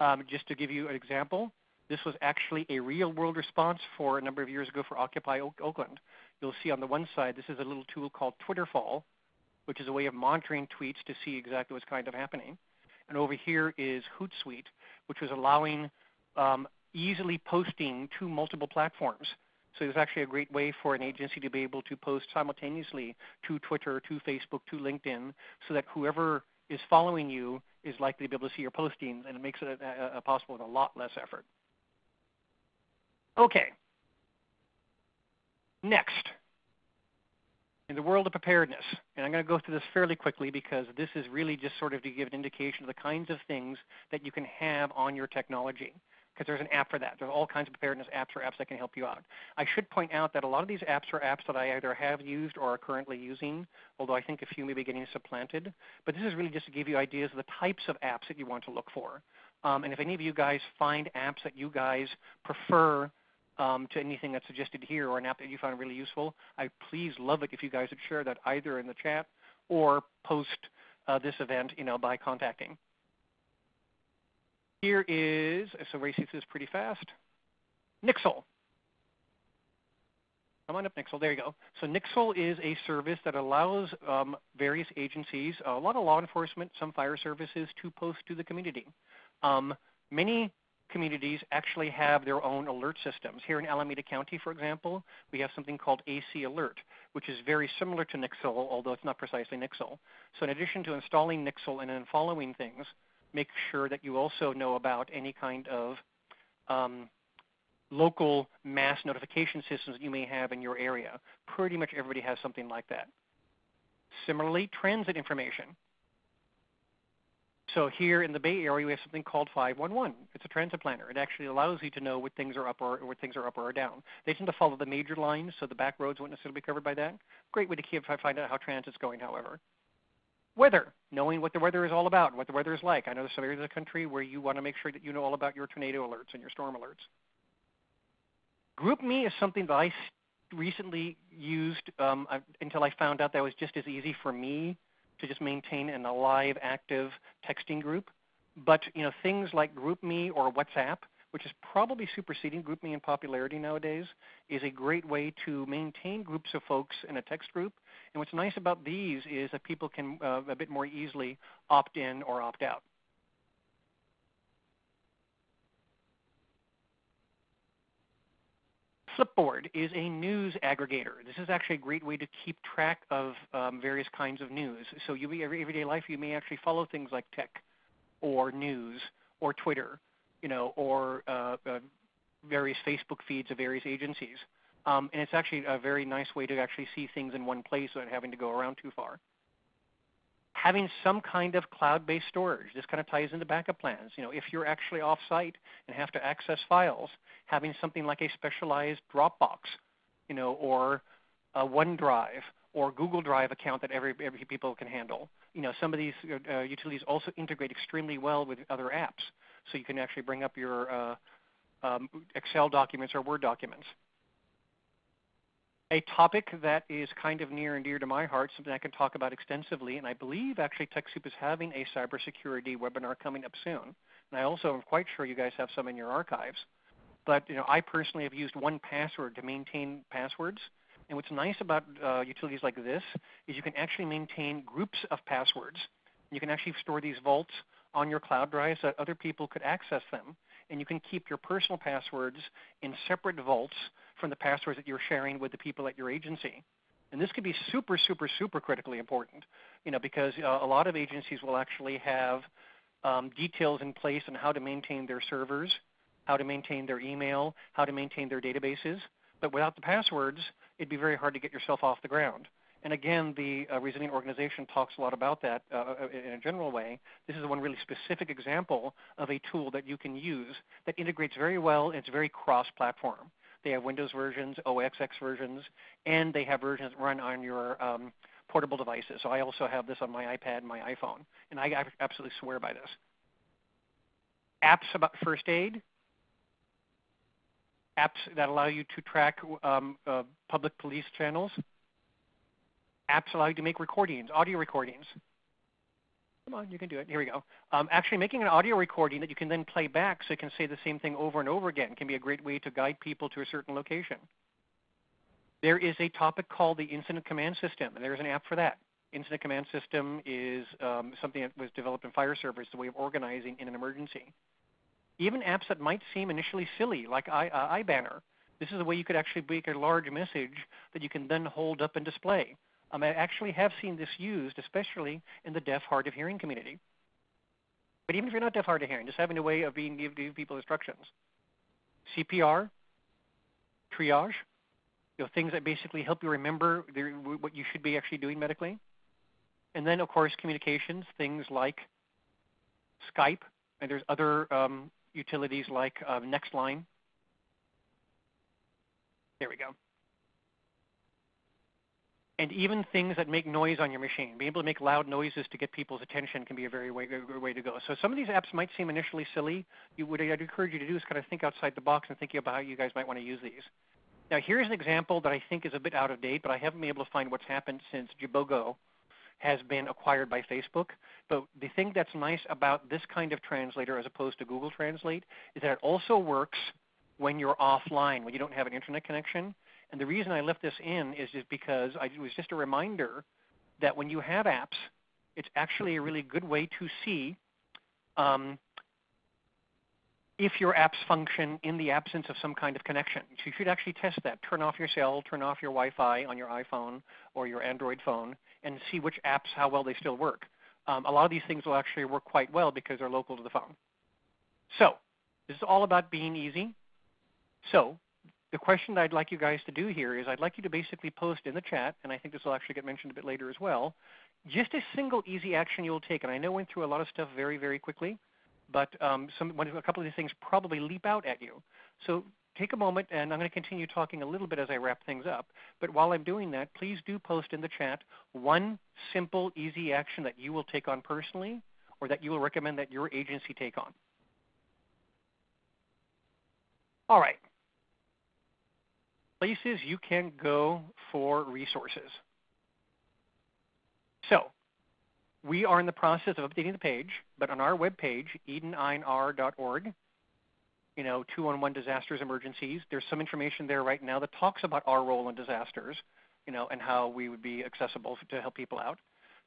Um, just to give you an example, this was actually a real world response for a number of years ago for Occupy Oakland. You'll see on the one side, this is a little tool called Twitterfall, which is a way of monitoring tweets to see exactly what's kind of happening. And over here is Hootsuite, which was allowing um, easily posting to multiple platforms. So it's actually a great way for an agency to be able to post simultaneously to Twitter, to Facebook, to LinkedIn, so that whoever is following you is likely to be able to see your postings, and it makes it a, a, a possible with a lot less effort. Okay. Next, in the world of preparedness, and I'm going to go through this fairly quickly because this is really just sort of to give an indication of the kinds of things that you can have on your technology because there's an app for that. There's all kinds of preparedness apps or apps that can help you out. I should point out that a lot of these apps are apps that I either have used or are currently using, although I think a few may be getting supplanted. But this is really just to give you ideas of the types of apps that you want to look for. Um, and if any of you guys find apps that you guys prefer um, to anything that's suggested here or an app that you found really useful, I please love it if you guys would share that either in the chat or post uh, this event you know, by contacting. Here is, so Ray sees this pretty fast, Nixle. Come on up, Nixle. There you go. So Nixle is a service that allows um, various agencies, a lot of law enforcement, some fire services, to post to the community. Um, many communities actually have their own alert systems. Here in Alameda County, for example, we have something called AC Alert, which is very similar to Nixle, although it's not precisely Nixle. So in addition to installing Nixle and then following things, make sure that you also know about any kind of um, local mass notification systems that you may have in your area. Pretty much everybody has something like that. Similarly, transit information. So here in the Bay Area, we have something called 511. It's a transit planner. It actually allows you to know what things are up or what things are up or down. They tend to follow the major lines, so the back roads won't necessarily be covered by that. Great way to keep, find out how transit's going, however. Weather, knowing what the weather is all about, what the weather is like. I know there's some areas of the country where you want to make sure that you know all about your tornado alerts and your storm alerts. GroupMe is something that I recently used um, until I found out that was just as easy for me to just maintain an alive, active texting group. But you know, things like GroupMe or WhatsApp, which is probably superseding GroupMe in popularity nowadays, is a great way to maintain groups of folks in a text group and what's nice about these is that people can uh, a bit more easily opt in or opt out. Flipboard is a news aggregator. This is actually a great way to keep track of um, various kinds of news. So you every everyday life you may actually follow things like tech, or news, or Twitter, you know, or uh, uh, various Facebook feeds of various agencies. Um, and it's actually a very nice way to actually see things in one place without having to go around too far. Having some kind of cloud-based storage. This kind of ties into backup plans. You know, if you're actually off-site and have to access files, having something like a specialized Dropbox, you know, or a OneDrive or Google Drive account that every, every people can handle. You know, some of these uh, utilities also integrate extremely well with other apps, so you can actually bring up your uh, um, Excel documents or Word documents a topic that is kind of near and dear to my heart, something I can talk about extensively, and I believe actually TechSoup is having a cybersecurity webinar coming up soon. And I also am quite sure you guys have some in your archives. But you know, I personally have used 1Password to maintain passwords. And what's nice about uh, utilities like this is you can actually maintain groups of passwords. You can actually store these vaults on your cloud drive so that other people could access them. And you can keep your personal passwords in separate vaults from the passwords that you're sharing with the people at your agency. And this could be super, super, super critically important, you know, because uh, a lot of agencies will actually have um, details in place on how to maintain their servers, how to maintain their email, how to maintain their databases. But without the passwords, it'd be very hard to get yourself off the ground. And again, the uh, Resilient Organization talks a lot about that uh, uh in a general way. This is one really specific example of a tool that you can use that integrates very well. It's very cross-platform. They have Windows versions, OS X versions, and they have versions that run on your um, portable devices. So I also have this on my iPad and my iPhone, and I absolutely swear by this. Apps about first aid, apps that allow you to track um, uh, public police channels, apps allow you to make recordings, audio recordings. Come on, you can do it. Here we go. Um, actually making an audio recording that you can then play back so you can say the same thing over and over again can be a great way to guide people to a certain location. There is a topic called the Incident Command System, and there's an app for that. Incident Command System is um, something that was developed in fire service, the way of organizing in an emergency. Even apps that might seem initially silly, like I, uh, iBanner. This is a way you could actually make a large message that you can then hold up and display. Um, I actually have seen this used, especially in the deaf, hard of hearing community. But even if you're not deaf, hard of hearing, just having a way of being give people instructions. CPR, triage, you know, things that basically help you remember the, what you should be actually doing medically. And then, of course, communications, things like Skype, and there's other um, utilities like uh, Nextline. There we go and even things that make noise on your machine. Being able to make loud noises to get people's attention can be a very way, good way to go. So some of these apps might seem initially silly. You, what I'd encourage you to do is kind of think outside the box and think about how you guys might want to use these. Now here's an example that I think is a bit out of date, but I haven't been able to find what's happened since Jibbigo has been acquired by Facebook. But the thing that's nice about this kind of translator as opposed to Google Translate is that it also works when you're offline, when you don't have an internet connection. And the reason I left this in is just because I, it was just a reminder that when you have apps, it's actually a really good way to see um, if your apps function in the absence of some kind of connection. So you should actually test that. Turn off your cell, turn off your Wi-Fi on your iPhone or your Android phone, and see which apps, how well they still work. Um, a lot of these things will actually work quite well because they're local to the phone. So this is all about being easy. So the question I'd like you guys to do here is I'd like you to basically post in the chat, and I think this will actually get mentioned a bit later as well, just a single easy action you'll take. And I know I went through a lot of stuff very, very quickly, but um, some, a couple of these things probably leap out at you. So take a moment, and I'm going to continue talking a little bit as I wrap things up. But while I'm doing that, please do post in the chat one simple, easy action that you will take on personally or that you will recommend that your agency take on. All right places you can go for resources. So we are in the process of updating the page, but on our webpage, edeninr.org, you know, 211 disasters, emergencies, there's some information there right now that talks about our role in disasters, you know, and how we would be accessible to help people out.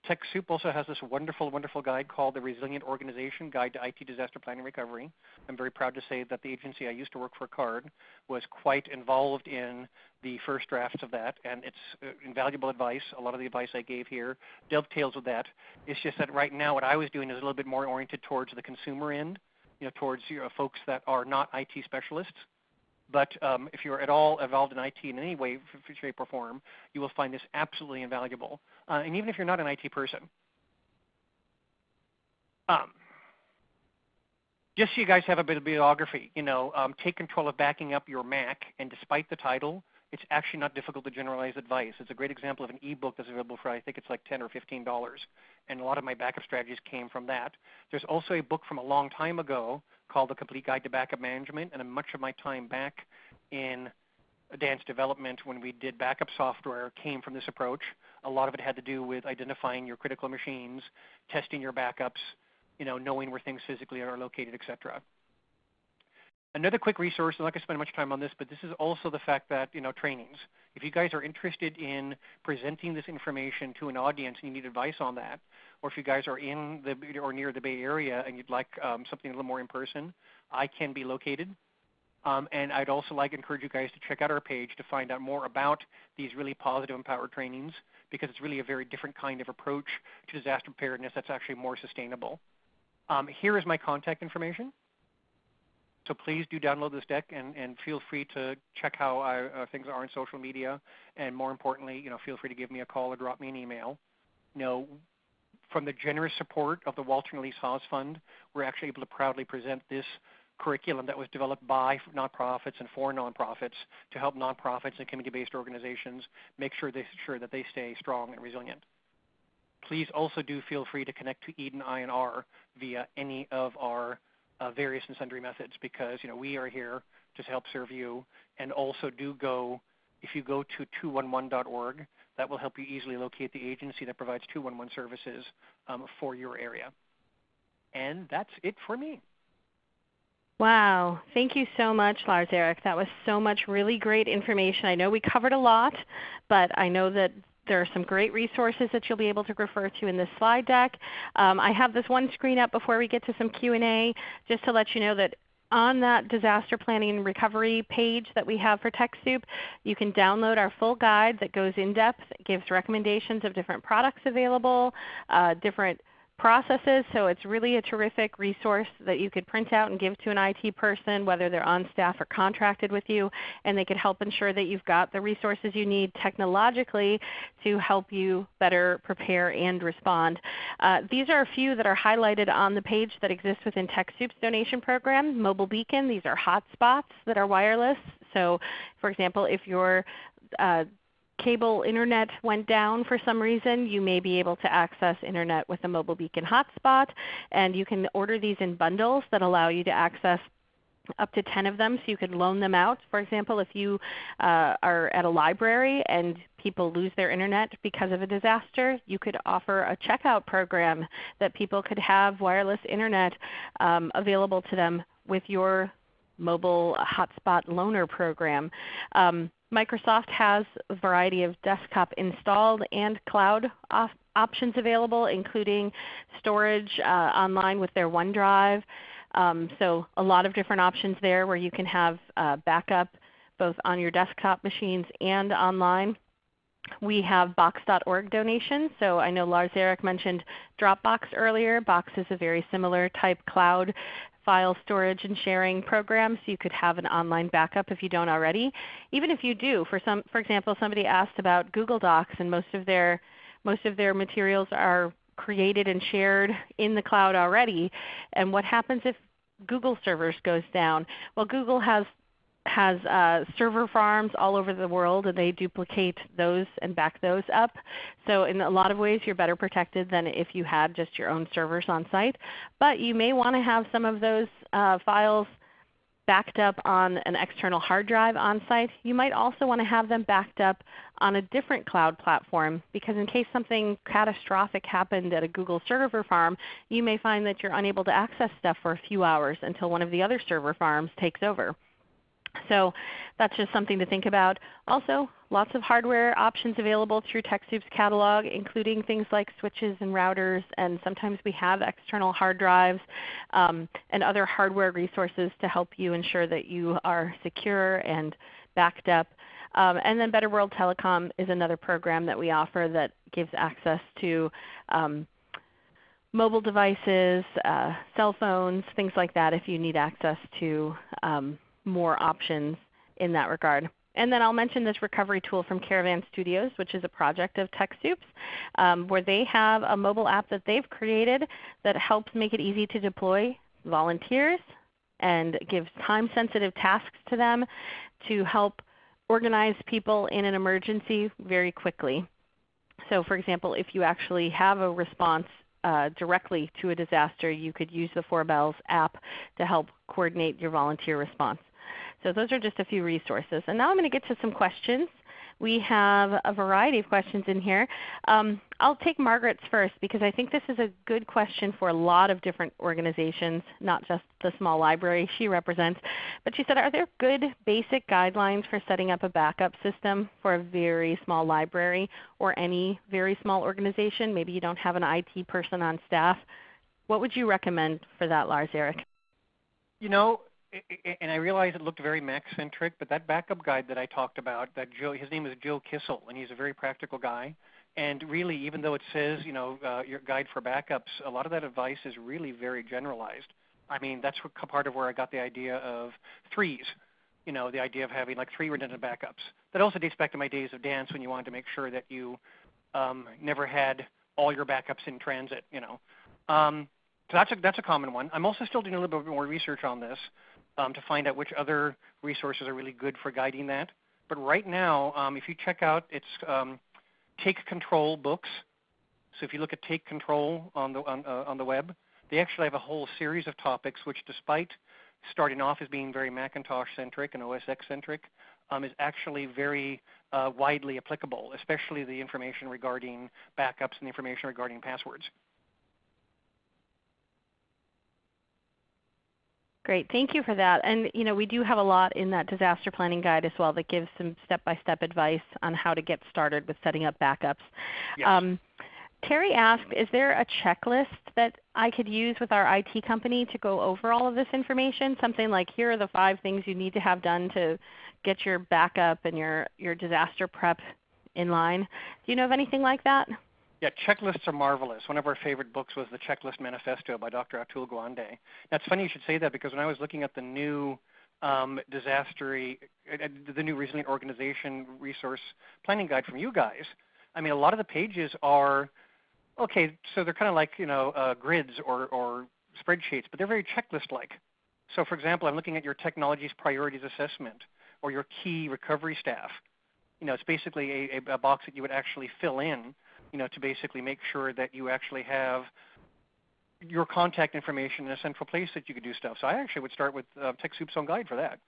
TechSoup also has this wonderful, wonderful guide called the Resilient Organization Guide to IT Disaster Planning and Recovery. I'm very proud to say that the agency I used to work for, CARD, was quite involved in the first drafts of that, and it's uh, invaluable advice. A lot of the advice I gave here dovetails with that. It's just that right now what I was doing is a little bit more oriented towards the consumer end, you know, towards you know, folks that are not IT specialists. But um, if you're at all involved in IT in any way, shape, or form, you will find this absolutely invaluable. Uh, and even if you're not an IT person, um, just so you guys have a bit of bibliography, you know, um, take control of backing up your Mac, and despite the title, it's actually not difficult to generalize advice. It's a great example of an ebook that's available for I think it's like 10 or 15 dollars, and a lot of my backup strategies came from that. There's also a book from a long time ago called The Complete Guide to Backup Management, and much of my time back in advanced development when we did backup software came from this approach. A lot of it had to do with identifying your critical machines, testing your backups, you know, knowing where things physically are located, etc. Another quick resource, I'm not going to spend much time on this, but this is also the fact that, you know, trainings. If you guys are interested in presenting this information to an audience and you need advice on that, or if you guys are in the or near the Bay Area and you'd like um, something a little more in person, I can be located. Um, and I'd also like to encourage you guys to check out our page to find out more about these really positive empowered trainings because it's really a very different kind of approach to disaster preparedness that's actually more sustainable. Um, here is my contact information. So please do download this deck and, and feel free to check how I, uh, things are on social media. And more importantly, you know, feel free to give me a call or drop me an email. You know, from the generous support of the Walter and Elise Haas Fund, we're actually able to proudly present this curriculum that was developed by nonprofits and for nonprofits to help nonprofits and community-based organizations make sure, they, sure that they stay strong and resilient. Please also do feel free to connect to Eden I&R via any of our uh, various and sundry methods because you know we are here to help serve you. And also do go, if you go to 211.org, that will help you easily locate the agency that provides 211 services um, for your area. And that's it for me. Wow. Thank you so much, Lars Erik. That was so much really great information. I know we covered a lot, but I know that there are some great resources that you'll be able to refer to in this slide deck. Um, I have this one screen up before we get to some Q&A just to let you know that on that disaster planning and recovery page that we have for TechSoup, you can download our full guide that goes in depth. Gives recommendations of different products available, uh, different processes. So it's really a terrific resource that you could print out and give to an IT person, whether they're on staff or contracted with you, and they could help ensure that you've got the resources you need technologically to help you better prepare and respond. Uh, these are a few that are highlighted on the page that exist within TechSoup's donation program. Mobile Beacon, these are hotspots that are wireless. So for example, if your uh, cable internet went down for some reason, you may be able to access internet with a mobile beacon hotspot. And you can order these in bundles that allow you to access up to 10 of them so you could loan them out. For example, if you uh, are at a library and people lose their internet because of a disaster, you could offer a checkout program that people could have wireless internet um, available to them with your mobile hotspot loaner program. Um, Microsoft has a variety of desktop installed and cloud op options available, including storage uh, online with their OneDrive. Um, so a lot of different options there where you can have uh, backup both on your desktop machines and online. We have Box.org donations. So I know Lars Eric mentioned Dropbox earlier. Box is a very similar type cloud file storage and sharing program so you could have an online backup if you don't already. Even if you do, for, some, for example, somebody asked about Google Docs and most of their, most of their materials are created and shared in the cloud already. And what happens if Google servers goes down? Well, Google has has uh, server farms all over the world, and they duplicate those and back those up. So in a lot of ways, you're better protected than if you had just your own servers on site. But you may want to have some of those uh, files backed up on an external hard drive on site. You might also want to have them backed up on a different cloud platform because in case something catastrophic happened at a Google server farm, you may find that you're unable to access stuff for a few hours until one of the other server farms takes over. So that's just something to think about. Also, lots of hardware options available through TechSoup's catalog, including things like switches and routers, and sometimes we have external hard drives um, and other hardware resources to help you ensure that you are secure and backed up. Um, and then Better World Telecom is another program that we offer that gives access to um, mobile devices, uh, cell phones, things like that if you need access to um, more options in that regard. And then I'll mention this recovery tool from Caravan Studios, which is a project of TechSoup's, um, where they have a mobile app that they've created that helps make it easy to deploy volunteers and gives time-sensitive tasks to them to help organize people in an emergency very quickly. So for example, if you actually have a response uh, directly to a disaster, you could use the Four Bells app to help coordinate your volunteer response. So those are just a few resources. And now I'm going to get to some questions. We have a variety of questions in here. Um, I'll take Margaret's first because I think this is a good question for a lot of different organizations, not just the small library she represents. But she said, are there good basic guidelines for setting up a backup system for a very small library or any very small organization? Maybe you don't have an IT person on staff. What would you recommend for that, Lars Eric? You know, and I realize it looked very Mac-centric, but that backup guide that I talked about, that Joe, his name is Joe Kissell, and he's a very practical guy. And really, even though it says, you know, uh, your guide for backups, a lot of that advice is really very generalized. I mean, that's part of where I got the idea of threes. You know, the idea of having like three redundant backups. That also dates back to my days of Dantz when you wanted to make sure that you um, never had all your backups in transit. You know, um, so that's a that's a common one. I'm also still doing a little bit more research on this um, to find out which other resources are really good for guiding that. But right now, um, if you check out, it's um, Take Control books. So if you look at Take Control on the on, uh, on the web, they actually have a whole series of topics which, despite starting off as being very Macintosh centric and OS X centric, um, is actually very uh, widely applicable, especially the information regarding backups and the information regarding passwords. Great, thank you for that. And you know, we do have a lot in that disaster planning guide as well that gives some step-by-step -step advice on how to get started with setting up backups. Yes. Um, Terry asked, is there a checklist that I could use with our IT company to go over all of this information? Something like here are the five things you need to have done to get your backup and your, your disaster prep in line. Do you know of anything like that? Yeah, checklists are marvelous. One of our favorite books was The Checklist Manifesto by Dr. Atul Gawande. That's funny you should say that because when I was looking at the new um, disaster, uh, the new resilient organization resource planning guide from you guys, I mean, a lot of the pages are okay. So they're kind of like you know uh, grids or, or spreadsheets, but they're very checklist-like. So, for example, I'm looking at your technologies priorities assessment or your key recovery staff. You know, it's basically a, a box that you would actually fill in you know, to basically make sure that you actually have your contact information in a central place that you could do stuff. So I actually would start with uh, TechSoup's own guide for that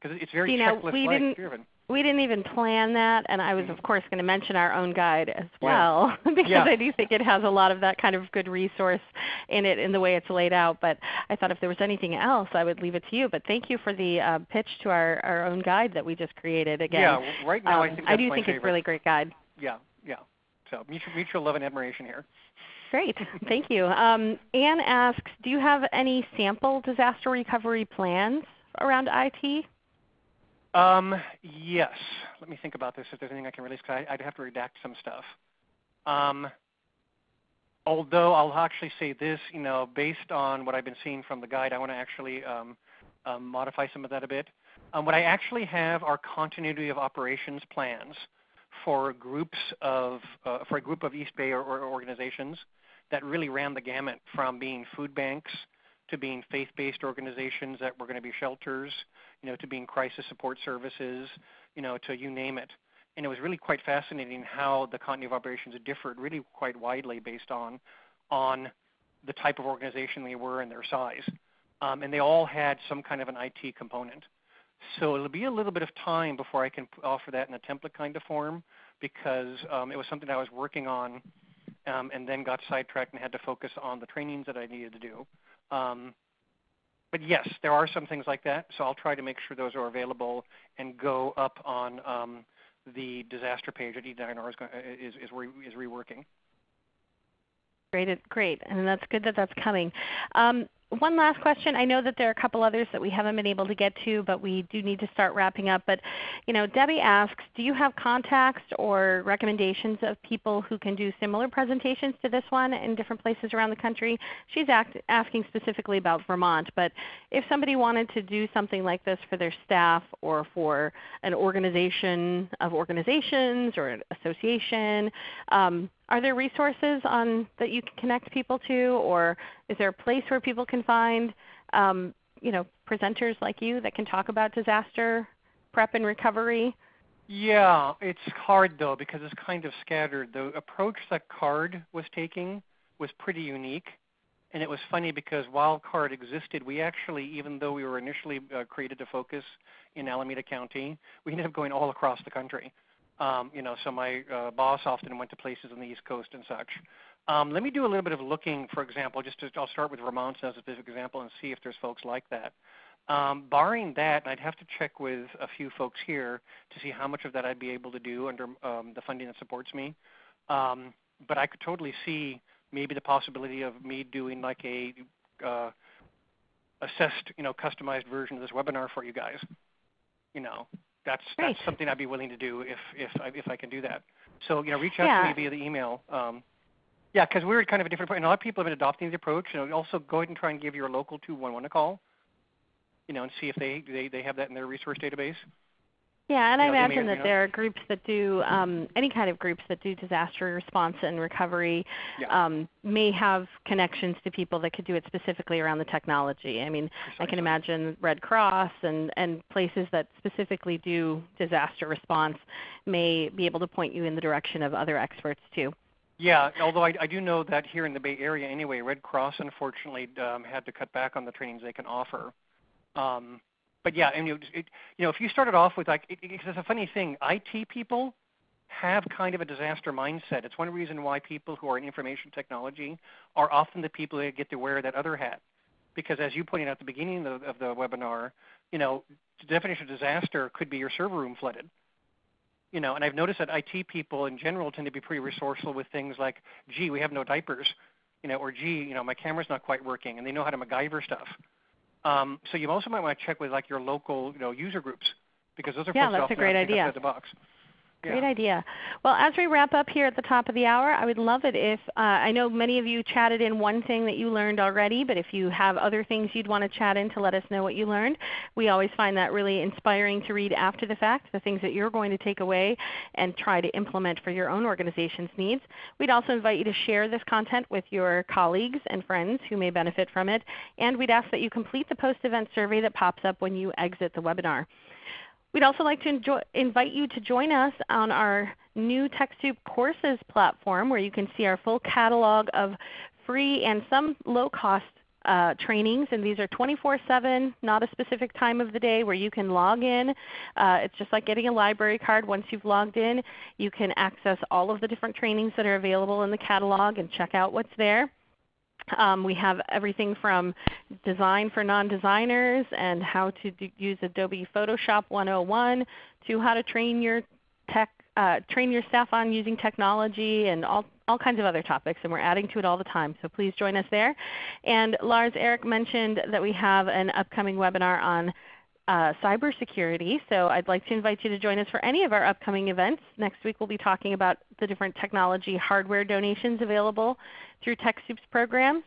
because it's very you know, we didn't, driven. We didn't even plan that, and I was mm-hmm. of course going to mention our own guide as well yeah. [LAUGHS] because yeah. I do think it has a lot of that kind of good resource in it in the way it's laid out. But I thought if there was anything else, I would leave it to you. But thank you for the uh, pitch to our, our own guide that we just created. Again, yeah, right now um, I think I do think favorite. it's a really great guide. Yeah, yeah. So mutual, mutual love and admiration here. Great, thank you. Um, Anne asks, do you have any sample disaster recovery plans around IT? Um, yes. Let me think about this. If there's anything I can release, because I'd have to redact some stuff. Um, although I'll actually say this, you know, based on what I've been seeing from the guide, I want to actually um, um, modify some of that a bit. Um, what I actually have are continuity of operations plans for groups of uh, for a group of East Bay or, or organizations that really ran the gamut from being food banks to being faith-based organizations that were going to be shelters, you know, to being crisis support services, you know, to you name it. And it was really quite fascinating how the continuity of operations differed really quite widely based on on the type of organization they were and their size. Um, and they all had some kind of an IT component. So it'll be a little bit of time before I can offer that in a template kind of form because um, it was something I was working on um, and then got sidetracked and had to focus on the trainings that I needed to do. Um, but yes, there are some things like that. So I'll try to make sure those are available and go up on um, the disaster page that Eden I&R is, is, is, re, is reworking. Great, great, and that's good that that's coming. Um, one last question. I know that there are a couple others that we haven't been able to get to, but we do need to start wrapping up. But you know, Debbie asks, do you have contacts or recommendations of people who can do similar presentations to this one in different places around the country? She's asking specifically about Vermont, but if somebody wanted to do something like this for their staff or for an organization of organizations or an association, um, are there resources on, that you can connect people to, or is there a place where people can find um, you know, presenters like you that can talk about disaster prep and recovery? Yeah, it's hard though because it's kind of scattered. The approach that CARD was taking was pretty unique. And it was funny because while CARD existed, we actually, even though we were initially uh, created to focus in Alameda County, we ended up going all across the country. Um, you know, so my uh, boss often went to places on the East Coast and such. Um, let me do a little bit of looking, for example, just to, I'll start with Vermont as a specific example and see if there's folks like that. Um, barring that, I'd have to check with a few folks here to see how much of that I'd be able to do under um, the funding that supports me. Um, but I could totally see maybe the possibility of me doing like a uh, assessed, you know, customized version of this webinar for you guys. You know, that's Great. that's something I'd be willing to do if if I, if I can do that. So you know, reach out yeah. to me via the email. Um, yeah, because we're kind of a different point. And a lot of people have been adopting the approach. You know, also go ahead and try and give your local 211 a call. You know, and see if they they, they have that in their resource database. Yeah, and you I know, imagine that you know, there are groups that do um, any kind of groups that do disaster response and recovery yeah. um, may have connections to people that could do it specifically around the technology. I mean, Precisely. I can imagine Red Cross and, and places that specifically do disaster response may be able to point you in the direction of other experts too. Yeah, although I, I do know that here in the Bay Area anyway, Red Cross unfortunately um, had to cut back on the trainings they can offer. Um, but yeah, and you, it, you know, if you started off with like, it, it's a funny thing. IT people have kind of a disaster mindset. It's one reason why people who are in information technology are often the people that get to wear that other hat. Because as you pointed out at the beginning of, of the webinar, you know, the definition of disaster could be your server room flooded. You know, and I've noticed that IT people in general tend to be pretty resourceful with things like, gee, we have no diapers, you know, or gee, you know, my camera's not quite working, and they know how to MacGyver stuff. Um, so you also might want to check with like your local, you know, user groups because those are yeah, folks that's often a great idea. the box. Great idea. Well, as we wrap up here at the top of the hour, I would love it if, uh, I know many of you chatted in one thing that you learned already, but if you have other things you'd want to chat in to let us know what you learned, we always find that really inspiring to read after the fact, the things that you're going to take away and try to implement for your own organization's needs. We'd also invite you to share this content with your colleagues and friends who may benefit from it, and we'd ask that you complete the post-event survey that pops up when you exit the webinar. We'd also like to enjoy, invite you to join us on our new TechSoup courses platform where you can see our full catalog of free and some low-cost uh, trainings, and these are 24-7, not a specific time of the day where you can log in. Uh, it's just like getting a library card. Once you've logged in, you can access all of the different trainings that are available in the catalog and check out what's there. Um, we have everything from design for non-designers and how to use Adobe Photoshop 101 to how to train your tech, uh, train your staff on using technology and all, all kinds of other topics. And we're adding to it all the time. So please join us there. And Lars Eric mentioned that we have an upcoming webinar on uh, cybersecurity. So I'd like to invite you to join us for any of our upcoming events. Next week we'll be talking about the different technology hardware donations available through TechSoup's programs.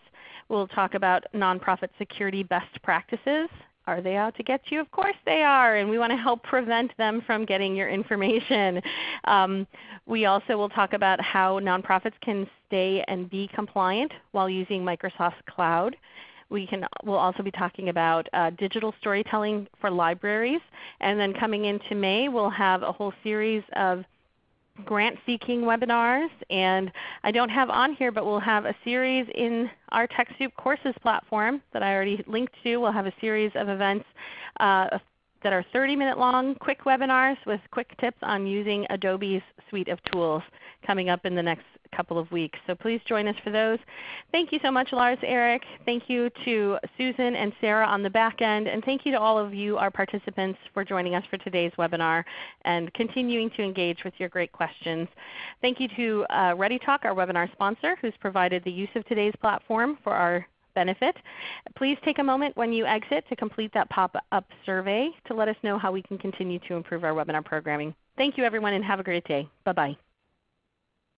We'll talk about nonprofit security best practices. Are they out to get you? Of course they are, and we want to help prevent them from getting your information. Um, we also will talk about how nonprofits can stay and be compliant while using Microsoft Cloud. We can, we'll also be talking about uh, digital storytelling for libraries. And then coming into May, we'll have a whole series of grant seeking webinars. And I don't have on here, but we'll have a series in our TechSoup courses platform that I already linked to. We'll have a series of events uh, that are 30 minute long quick webinars with quick tips on using Adobe's suite of tools coming up in the next couple of weeks. So please join us for those. Thank you so much Lars Eric. Thank you to Susan and Sarah on the back end. And thank you to all of you, our participants, for joining us for today's webinar and continuing to engage with your great questions. Thank you to uh, ReadyTalk, our webinar sponsor, who's provided the use of today's platform for our benefit. Please take a moment when you exit to complete that pop-up survey to let us know how we can continue to improve our webinar programming. Thank you everyone and have a great day. Bye-bye.